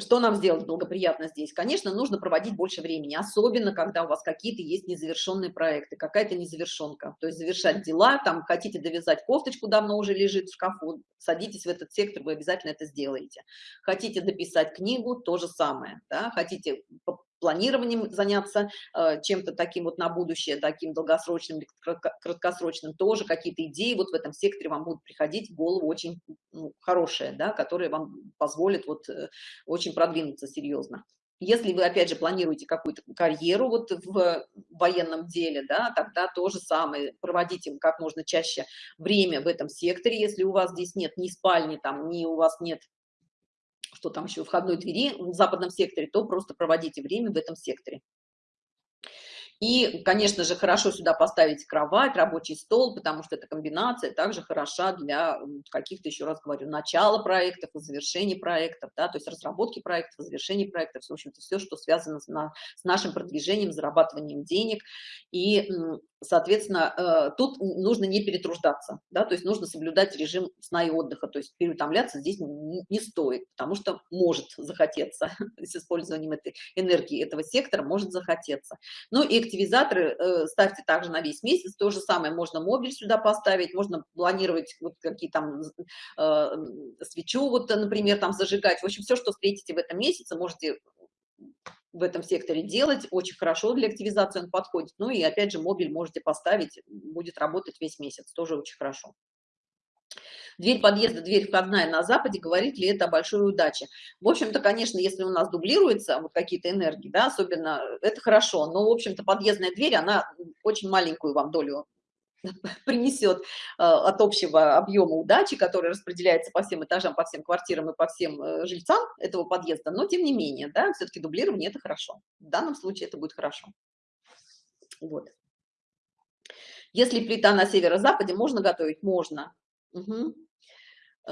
что нам сделать благоприятно здесь? Конечно, нужно проводить больше времени, особенно когда у вас какие-то есть незавершенные проекты, какая-то незавершенка. То есть завершать дела, там хотите довязать кофточку, давно уже лежит в шкафу, садитесь в этот сектор, вы обязательно это сделаете. Хотите дописать книгу, то же самое. Да? Хотите планированием заняться, э, чем-то таким вот на будущее, таким долгосрочным, краткосрочным, тоже какие-то идеи вот в этом секторе вам будут приходить в голову очень ну, хорошие, да, которые вам позволят вот э, очень продвинуться серьезно. Если вы, опять же, планируете какую-то карьеру вот в военном деле, да, тогда то же самое, проводите как можно чаще время в этом секторе, если у вас здесь нет ни спальни, там, ни у вас нет что там еще, входной двери в западном секторе, то просто проводите время в этом секторе. И, конечно же, хорошо сюда поставить кровать, рабочий стол, потому что эта комбинация также хороша для каких-то, еще раз говорю, начала проектов и завершения проектов, да, то есть разработки проектов, завершения проектов, в общем-то, все, что связано с, на, с нашим продвижением, зарабатыванием денег. И соответственно, э, тут нужно не перетруждаться, да, то есть нужно соблюдать режим сна и отдыха, то есть переутомляться здесь не стоит, потому что может захотеться с использованием этой энергии этого сектора, может захотеться. Ну и активизаторы э, ставьте также на весь месяц, то же самое, можно мобиль сюда поставить, можно планировать вот какие там э, свечу, вот, например, там зажигать, в общем, все, что встретите в этом месяце, можете в этом секторе делать. Очень хорошо для активизации он подходит. Ну и опять же, мобиль можете поставить, будет работать весь месяц, тоже очень хорошо. Дверь подъезда, дверь входная на западе, говорит ли это о большой удаче? В общем-то, конечно, если у нас дублируются вот какие-то энергии, да, особенно, это хорошо, но, в общем-то, подъездная дверь, она очень маленькую вам долю принесет э, от общего объема удачи, который распределяется по всем этажам, по всем квартирам и по всем э, жильцам этого подъезда, но тем не менее, да, все-таки дублирование это хорошо. В данном случае это будет хорошо. Вот. Если плита на северо-западе, можно готовить? Можно. Угу.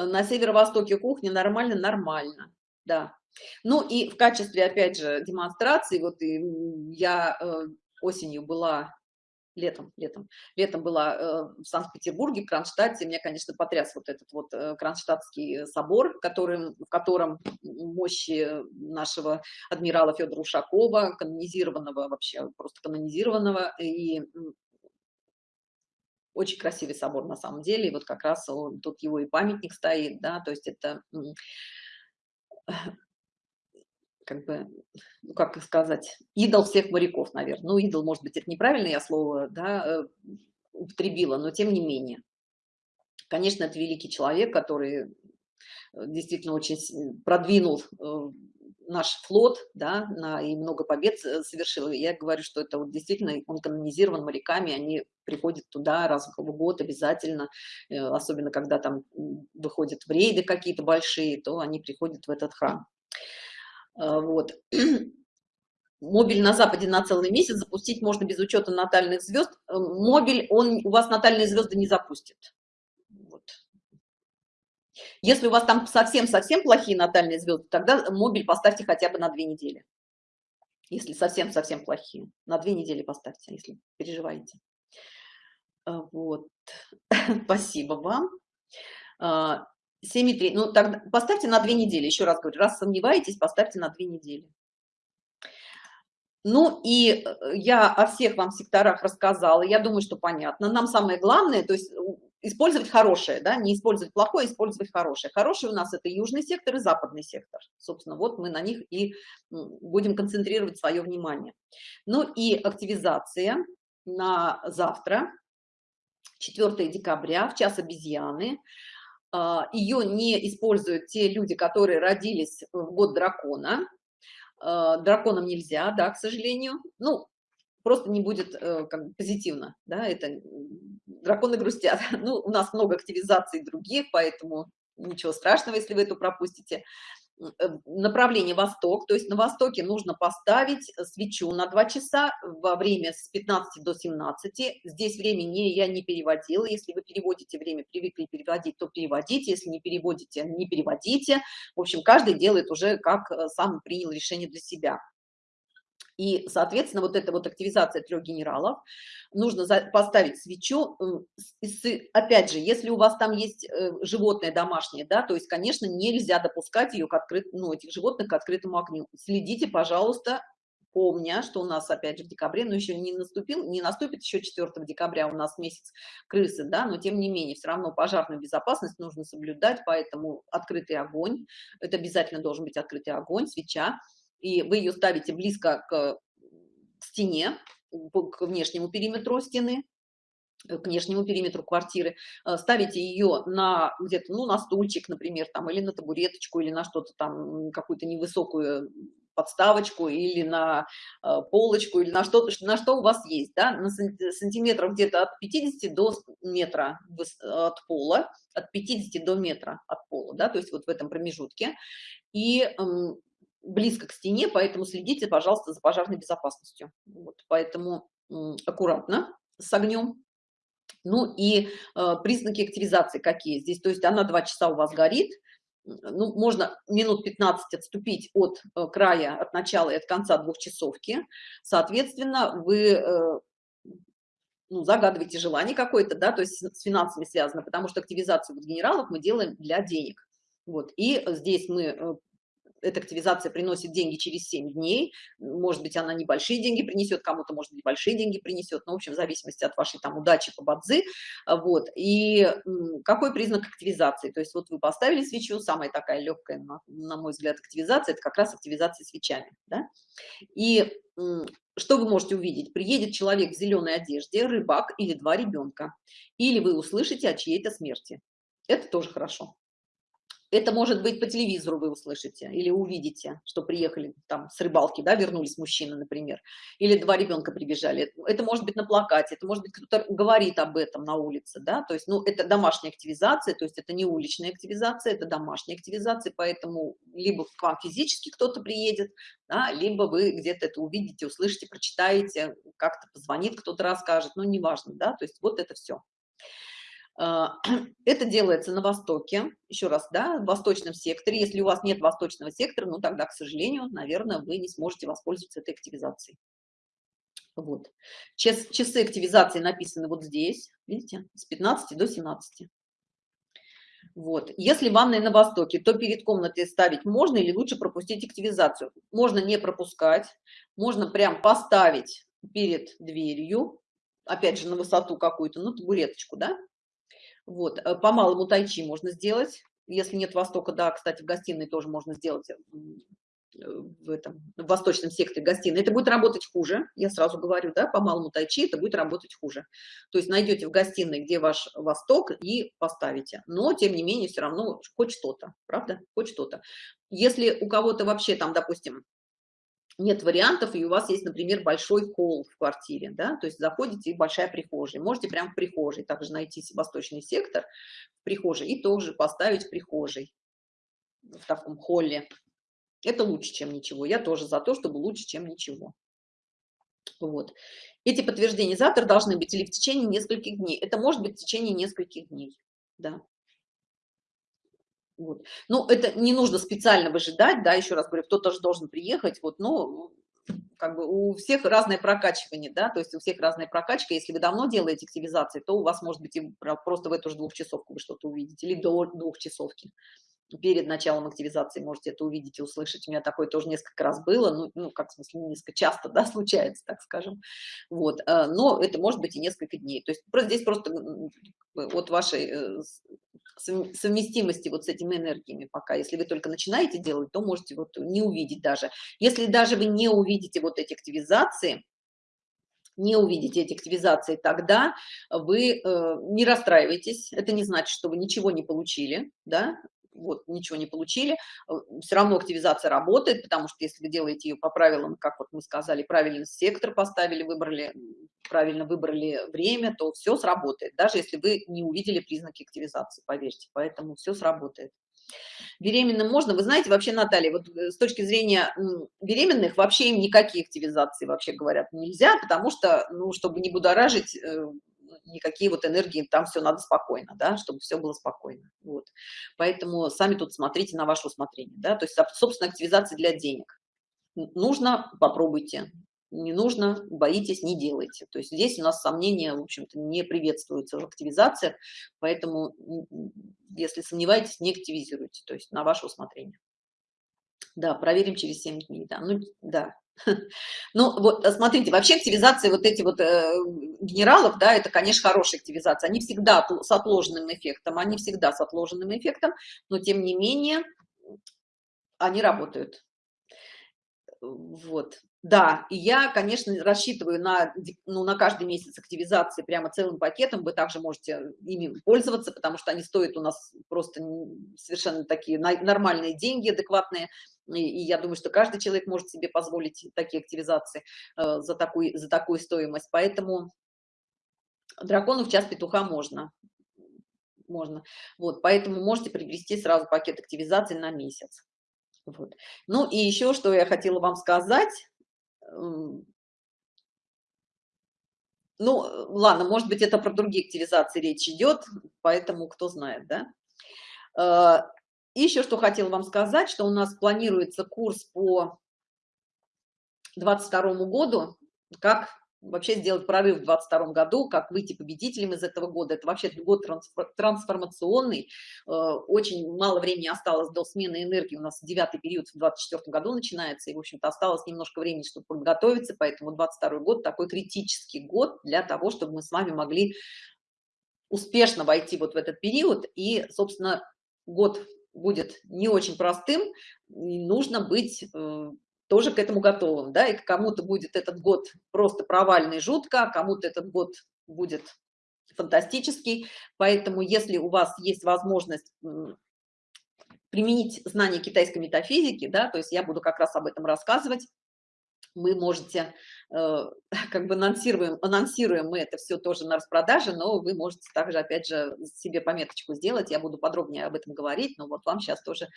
На северо-востоке кухни нормально? Нормально, да. Ну и в качестве, опять же, демонстрации, вот и я э, осенью была летом, летом, летом была э, в Санкт-Петербурге, в Кронштадте, меня, конечно, потряс вот этот вот э, Кронштадтский собор, который, в котором мощи нашего адмирала Федора Ушакова, канонизированного вообще, просто канонизированного, и очень красивый собор на самом деле, и вот как раз он, тут его и памятник стоит, да, то есть это как бы, ну, как сказать, идол всех моряков, наверное. Ну, идол, может быть, это неправильное я слово, да, э, употребила, но тем не менее. Конечно, это великий человек, который э, действительно очень продвинул э, наш флот, да, на, и много побед совершил. Я говорю, что это вот действительно он канонизирован моряками, они приходят туда раз в год обязательно, особенно когда там выходят в рейды какие-то большие, то они приходят в этот храм. А, вот. Мобиль на Западе на целый месяц запустить можно без учета натальных звезд. Э, мобиль, он у вас натальные звезды не запустит. Если у вас там совсем-совсем плохие натальные звезды, тогда мобиль поставьте хотя бы на две недели. Если совсем-совсем плохие. На две недели поставьте, если переживаете. А, вот. Спасибо вам. А, 7,3. Ну, тогда поставьте на две недели, еще раз говорю, раз сомневаетесь, поставьте на две недели. Ну и э, я о всех вам секторах рассказала, я думаю, что понятно. Нам самое главное, то есть использовать хорошее, да, не использовать плохое, использовать хорошее. Хороший у нас это южный сектор и западный сектор. Собственно, вот мы на них и будем концентрировать свое внимание. Ну и активизация на завтра, 4 декабря, в час обезьяны. А, ее не используют те люди, которые родились в год дракона. А, драконам нельзя, да, к сожалению. Ну, просто не будет э, как позитивно, да, это драконы грустят. Ну, у нас много активизаций других, поэтому ничего страшного, если вы это пропустите. Э, направление восток, то есть на востоке нужно поставить свечу на 2 часа во время с 15 до 17. Здесь время не, я не переводила, если вы переводите время, привыкли переводить, то переводите, если не переводите, не переводите. В общем, каждый делает уже как э, сам принял решение для себя. И, соответственно, вот эта вот активизация трех генералов, нужно поставить свечу, опять же, если у вас там есть э, животное домашнее, да, то есть, конечно, нельзя допускать ее к открытому, ну, этих животных к открытому огню. Следите, пожалуйста, помня, что у нас опять же в декабре, но еще не наступил, не наступит еще 4 декабря у нас месяц крысы, да, но тем не менее все равно пожарную безопасность нужно соблюдать, поэтому открытый огонь, это обязательно должен быть открытый огонь, свеча, и вы ее ставите близко к стене, к внешнему периметру стены, к внешнему периметру квартиры, э, ставите ее на где-то, ну, на стульчик, например, там, или на табуреточку, или на что-то там, какую-то невысокую подставочку или на э, полочку или на что-то, на что у вас есть, да, на сантиметров где-то от 50 до метра от пола, от 50 до метра от пола, да, то есть вот в этом промежутке. И эм, близко к стене, поэтому следите, пожалуйста, за пожарной безопасностью. Вот, поэтому аккуратно с огнем. Ну и э, признаки активизации какие здесь? То есть она два часа у вас горит, ну, можно минут 15 отступить от э, края, от начала и от конца двухчасовки. Соответственно, вы э, ну, загадываете желание какое-то, да, то есть с финансами связано, потому что активизацию вот генералов мы делаем для денег. Вот, и здесь мы э, эта активизация приносит деньги через 7 дней, может быть, она небольшие деньги принесет, кому-то, может быть, большие деньги принесет, но, в общем, в зависимости от вашей там удачи по бадзи, вот, и какой признак активизации, то есть вот вы поставили свечу, самая такая легкая, на, на мой взгляд, активизация, это как раз активизация свечами, да, и что вы можете увидеть? Приедет человек в зеленой одежде, рыбак или два ребенка, или вы услышите о чьей-то смерти. Это тоже хорошо. Это может быть по телевизору вы услышите или увидите, что приехали там с рыбалки, да, вернулись мужчины, например, или два ребенка прибежали. Это может быть на плакате, это может быть кто-то говорит об этом на улице, да, то есть, ну, это домашняя активизация, то есть это не уличная активизация, это домашняя активизация, поэтому либо к вам физически кто-то приедет, да, либо вы где-то это увидите, услышите, прочитаете, как-то позвонит, кто-то расскажет, ну, неважно, да, то есть вот это все. А, это делается на востоке, еще раз, да, в восточном секторе. Если у вас нет восточного сектора, ну тогда, к сожалению, наверное, вы не сможете воспользоваться этой активизацией. Вот. Час, часы активизации написаны вот здесь, видите, с 15 до 17. Вот. Если ванная на востоке, то перед комнатой ставить можно или лучше пропустить активизацию? Можно не пропускать, можно прям поставить перед дверью, опять же, на высоту какую-то, ну, табуреточку, да, вот, э, по малому тайчи можно сделать. Если нет востока, да, кстати, в гостиной тоже можно сделать э, в этом в восточном секторе гостиной. Это будет работать хуже, я сразу говорю, да, по малому тайчи это будет работать хуже. То есть найдете в гостиной, где ваш восток, и поставите. Но, тем не менее, все равно хоть что-то, правда? Хоть что-то. Если у кого-то вообще там, допустим, нет вариантов, и у вас есть, например, большой холл в квартире, да, то есть заходите и большая прихожая, можете прямо в прихожей также найти восточный сектор в прихожей и тоже поставить в прихожей, в таком холле. Это лучше, чем ничего. Я тоже за то, чтобы лучше, чем ничего. Вот. Эти подтверждения завтра должны быть или в течение нескольких дней. Это может быть в течение нескольких дней, да. Вот. Ну, это не нужно специально выжидать, да, еще раз говорю, кто-то же должен приехать, вот, но как бы у всех разное прокачивание, да, то есть у всех разная прокачка. Если вы давно делаете активизации, то у вас может быть и просто в эту же двухчасовку вы что-то увидите, или до двухчасовки. Перед началом активизации можете это увидеть и услышать. У меня такое тоже несколько раз было, ну, ну как в смысле, несколько часто, да, случается, так скажем. Вот, э, но это может быть и несколько дней. То есть здесь просто от вашей э, совместимости вот с этими энергиями пока. Если вы только начинаете делать, то можете вот не увидеть даже. Если даже вы не увидите вот эти активизации, не увидите эти активизации, тогда вы э, не расстраивайтесь. Это не значит, что вы ничего не получили, да, вот ничего не получили, э, все равно активизация работает, потому что если вы делаете ее по правилам, как вот мы сказали, правильный сектор поставили, выбрали, правильно выбрали время, то все сработает, даже если вы не увидели признаки активизации, поверьте, поэтому все сработает. Беременным можно, вы знаете, вообще, Наталья, вот э, с точки зрения беременных, вообще им никакие активизации, вообще говорят, нельзя, потому что, ну, чтобы не будоражить э, никакие вот энергии, там все надо спокойно, да, чтобы все было спокойно. Вот. Поэтому сами тут смотрите на ваше усмотрение, да, то есть, собственно, активизация для денег. Нужно, попробуйте. не нужно, боитесь, не делайте. То есть здесь у нас сомнения, в общем-то, не приветствуются в активизациях, поэтому если сомневаетесь, не активизируйте, то есть на ваше усмотрение. Да, проверим через 7 дней, да, ну, да. Ну, вот, э, смотрите, вообще активизация вот эти вот э, генералов, да, это, конечно, хорошая активизация. Они всегда с отложенным эффектом, они всегда с отложенным эффектом, но, тем не менее, они работают. Вот. Да, и я, конечно, рассчитываю на, ну, на каждый месяц активизации прямо целым пакетом. Вы также можете ими пользоваться, потому что они стоят у нас просто совершенно такие нормальные деньги, адекватные. И, и я думаю, что каждый человек может себе позволить такие активизации э, за, такую, за такую стоимость. Поэтому дракону в час петуха можно. Можно. Вот, поэтому можете приобрести сразу пакет активизации на месяц. Вот. Ну и еще, что я хотела вам сказать. Ну, ладно, может быть, это про другие активизации речь идет, поэтому кто знает, да? И еще что хотела вам сказать, что у нас планируется курс по 22 году, как вообще сделать прорыв в 22 году, как выйти победителем из этого года. Это вообще год трансформационный, э, очень мало времени осталось до смены энергии, у нас девятый период в 24 году начинается, и, в общем-то, осталось немножко времени, чтобы подготовиться, поэтому 22 год такой критический год для того, чтобы мы с вами могли успешно войти вот в этот период, и, собственно, год будет не очень простым, нужно быть э, тоже к этому готовым, да, и кому-то будет этот год просто провальный, жутко, а кому-то этот год будет фантастический, поэтому если у вас есть возможность применить знания китайской метафизики, да, то есть я буду как раз об этом рассказывать, вы можете, как бы анонсируем, анонсируем мы это все тоже на распродаже, но вы можете также, опять же, себе пометочку сделать, я буду подробнее об этом говорить, но вот вам сейчас тоже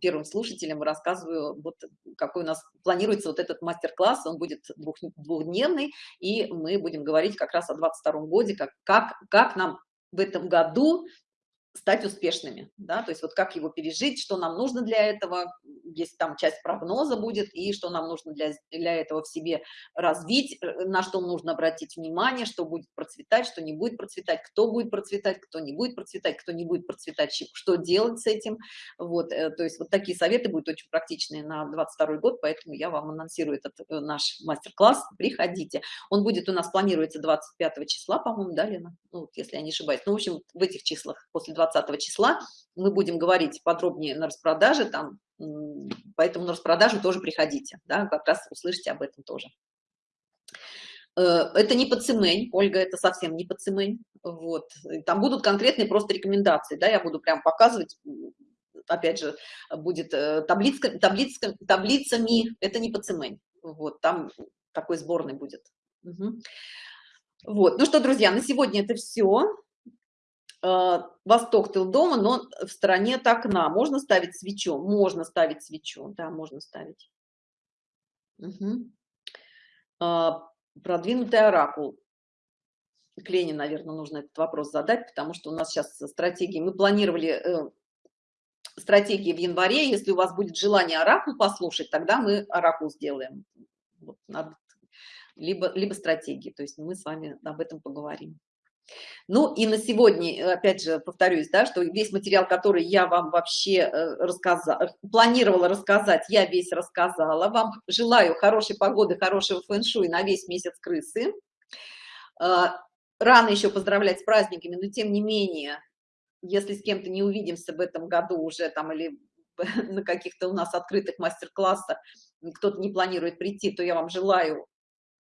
первым слушателям рассказываю, вот какой у нас планируется вот этот мастер-класс, он будет двух, двухдневный, и мы будем говорить как раз о 22 годе, как, как, как нам в этом году стать успешными, да, то есть вот как его пережить, что нам нужно для этого, есть там часть прогноза будет, и что нам нужно для, для этого в себе развить, э, на что нужно обратить внимание, что будет процветать, что не будет процветать, кто будет процветать, кто не будет процветать, кто не будет процветать, что делать с этим, вот, э, то есть вот такие советы будут очень практичные на 22 год, поэтому я вам анонсирую этот э, наш мастер-класс, приходите, он будет у нас, планируется 25 числа, по-моему, да, Лена, ну, если я не ошибаюсь, ну, в общем, в этих числах, после 20 20 числа. Мы будем говорить подробнее на распродаже, там, поэтому на распродажу тоже приходите, да, как раз услышите об этом тоже. Э, это не подцемень, Ольга, это совсем не подцемень. Вот. Там будут конкретные просто рекомендации, да, я буду прям показывать, опять же, будет э, таблица, таблица, таблицами, это не подцемень. Вот, там такой сборный будет. Угу. Вот, ну что, друзья, на сегодня это все. Э, восток тыл дома, но в стороне от окна. Можно ставить свечу? Можно ставить свечу, да, можно ставить. Угу. Продвинутый оракул. К Лене, наверное, нужно этот вопрос задать, потому что у нас сейчас стратегии. Мы планировали э, стратегии в январе. Если у вас будет желание оракул послушать, тогда мы оракул сделаем. Вот, надо, либо, либо стратегии. То есть мы с вами об этом поговорим. Ну и на сегодня, э, опять же, повторюсь, да, что весь материал, который я вам вообще э, рассказала, планировала рассказать, я весь рассказала. Вам желаю хорошей погоды, хорошего фэн-шуй на весь месяц крысы. А, рано еще поздравлять с праздниками, но тем не менее, если с кем-то не увидимся в этом году уже там или на каких-то у нас открытых мастер-классах, кто-то не планирует прийти, то я вам желаю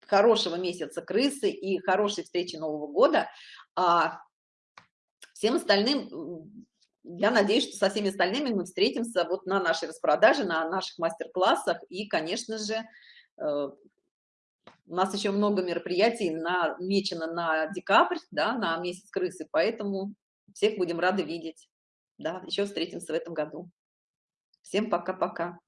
хорошего месяца крысы и хорошей встречи Нового года. А всем остальным, я надеюсь, что со всеми остальными мы встретимся вот на нашей распродаже, на наших мастер-классах. И, конечно же, э, у нас еще много мероприятий намечено на декабрь, да, на месяц крысы, поэтому всех будем рады видеть. Да, еще встретимся в этом году. Всем пока-пока.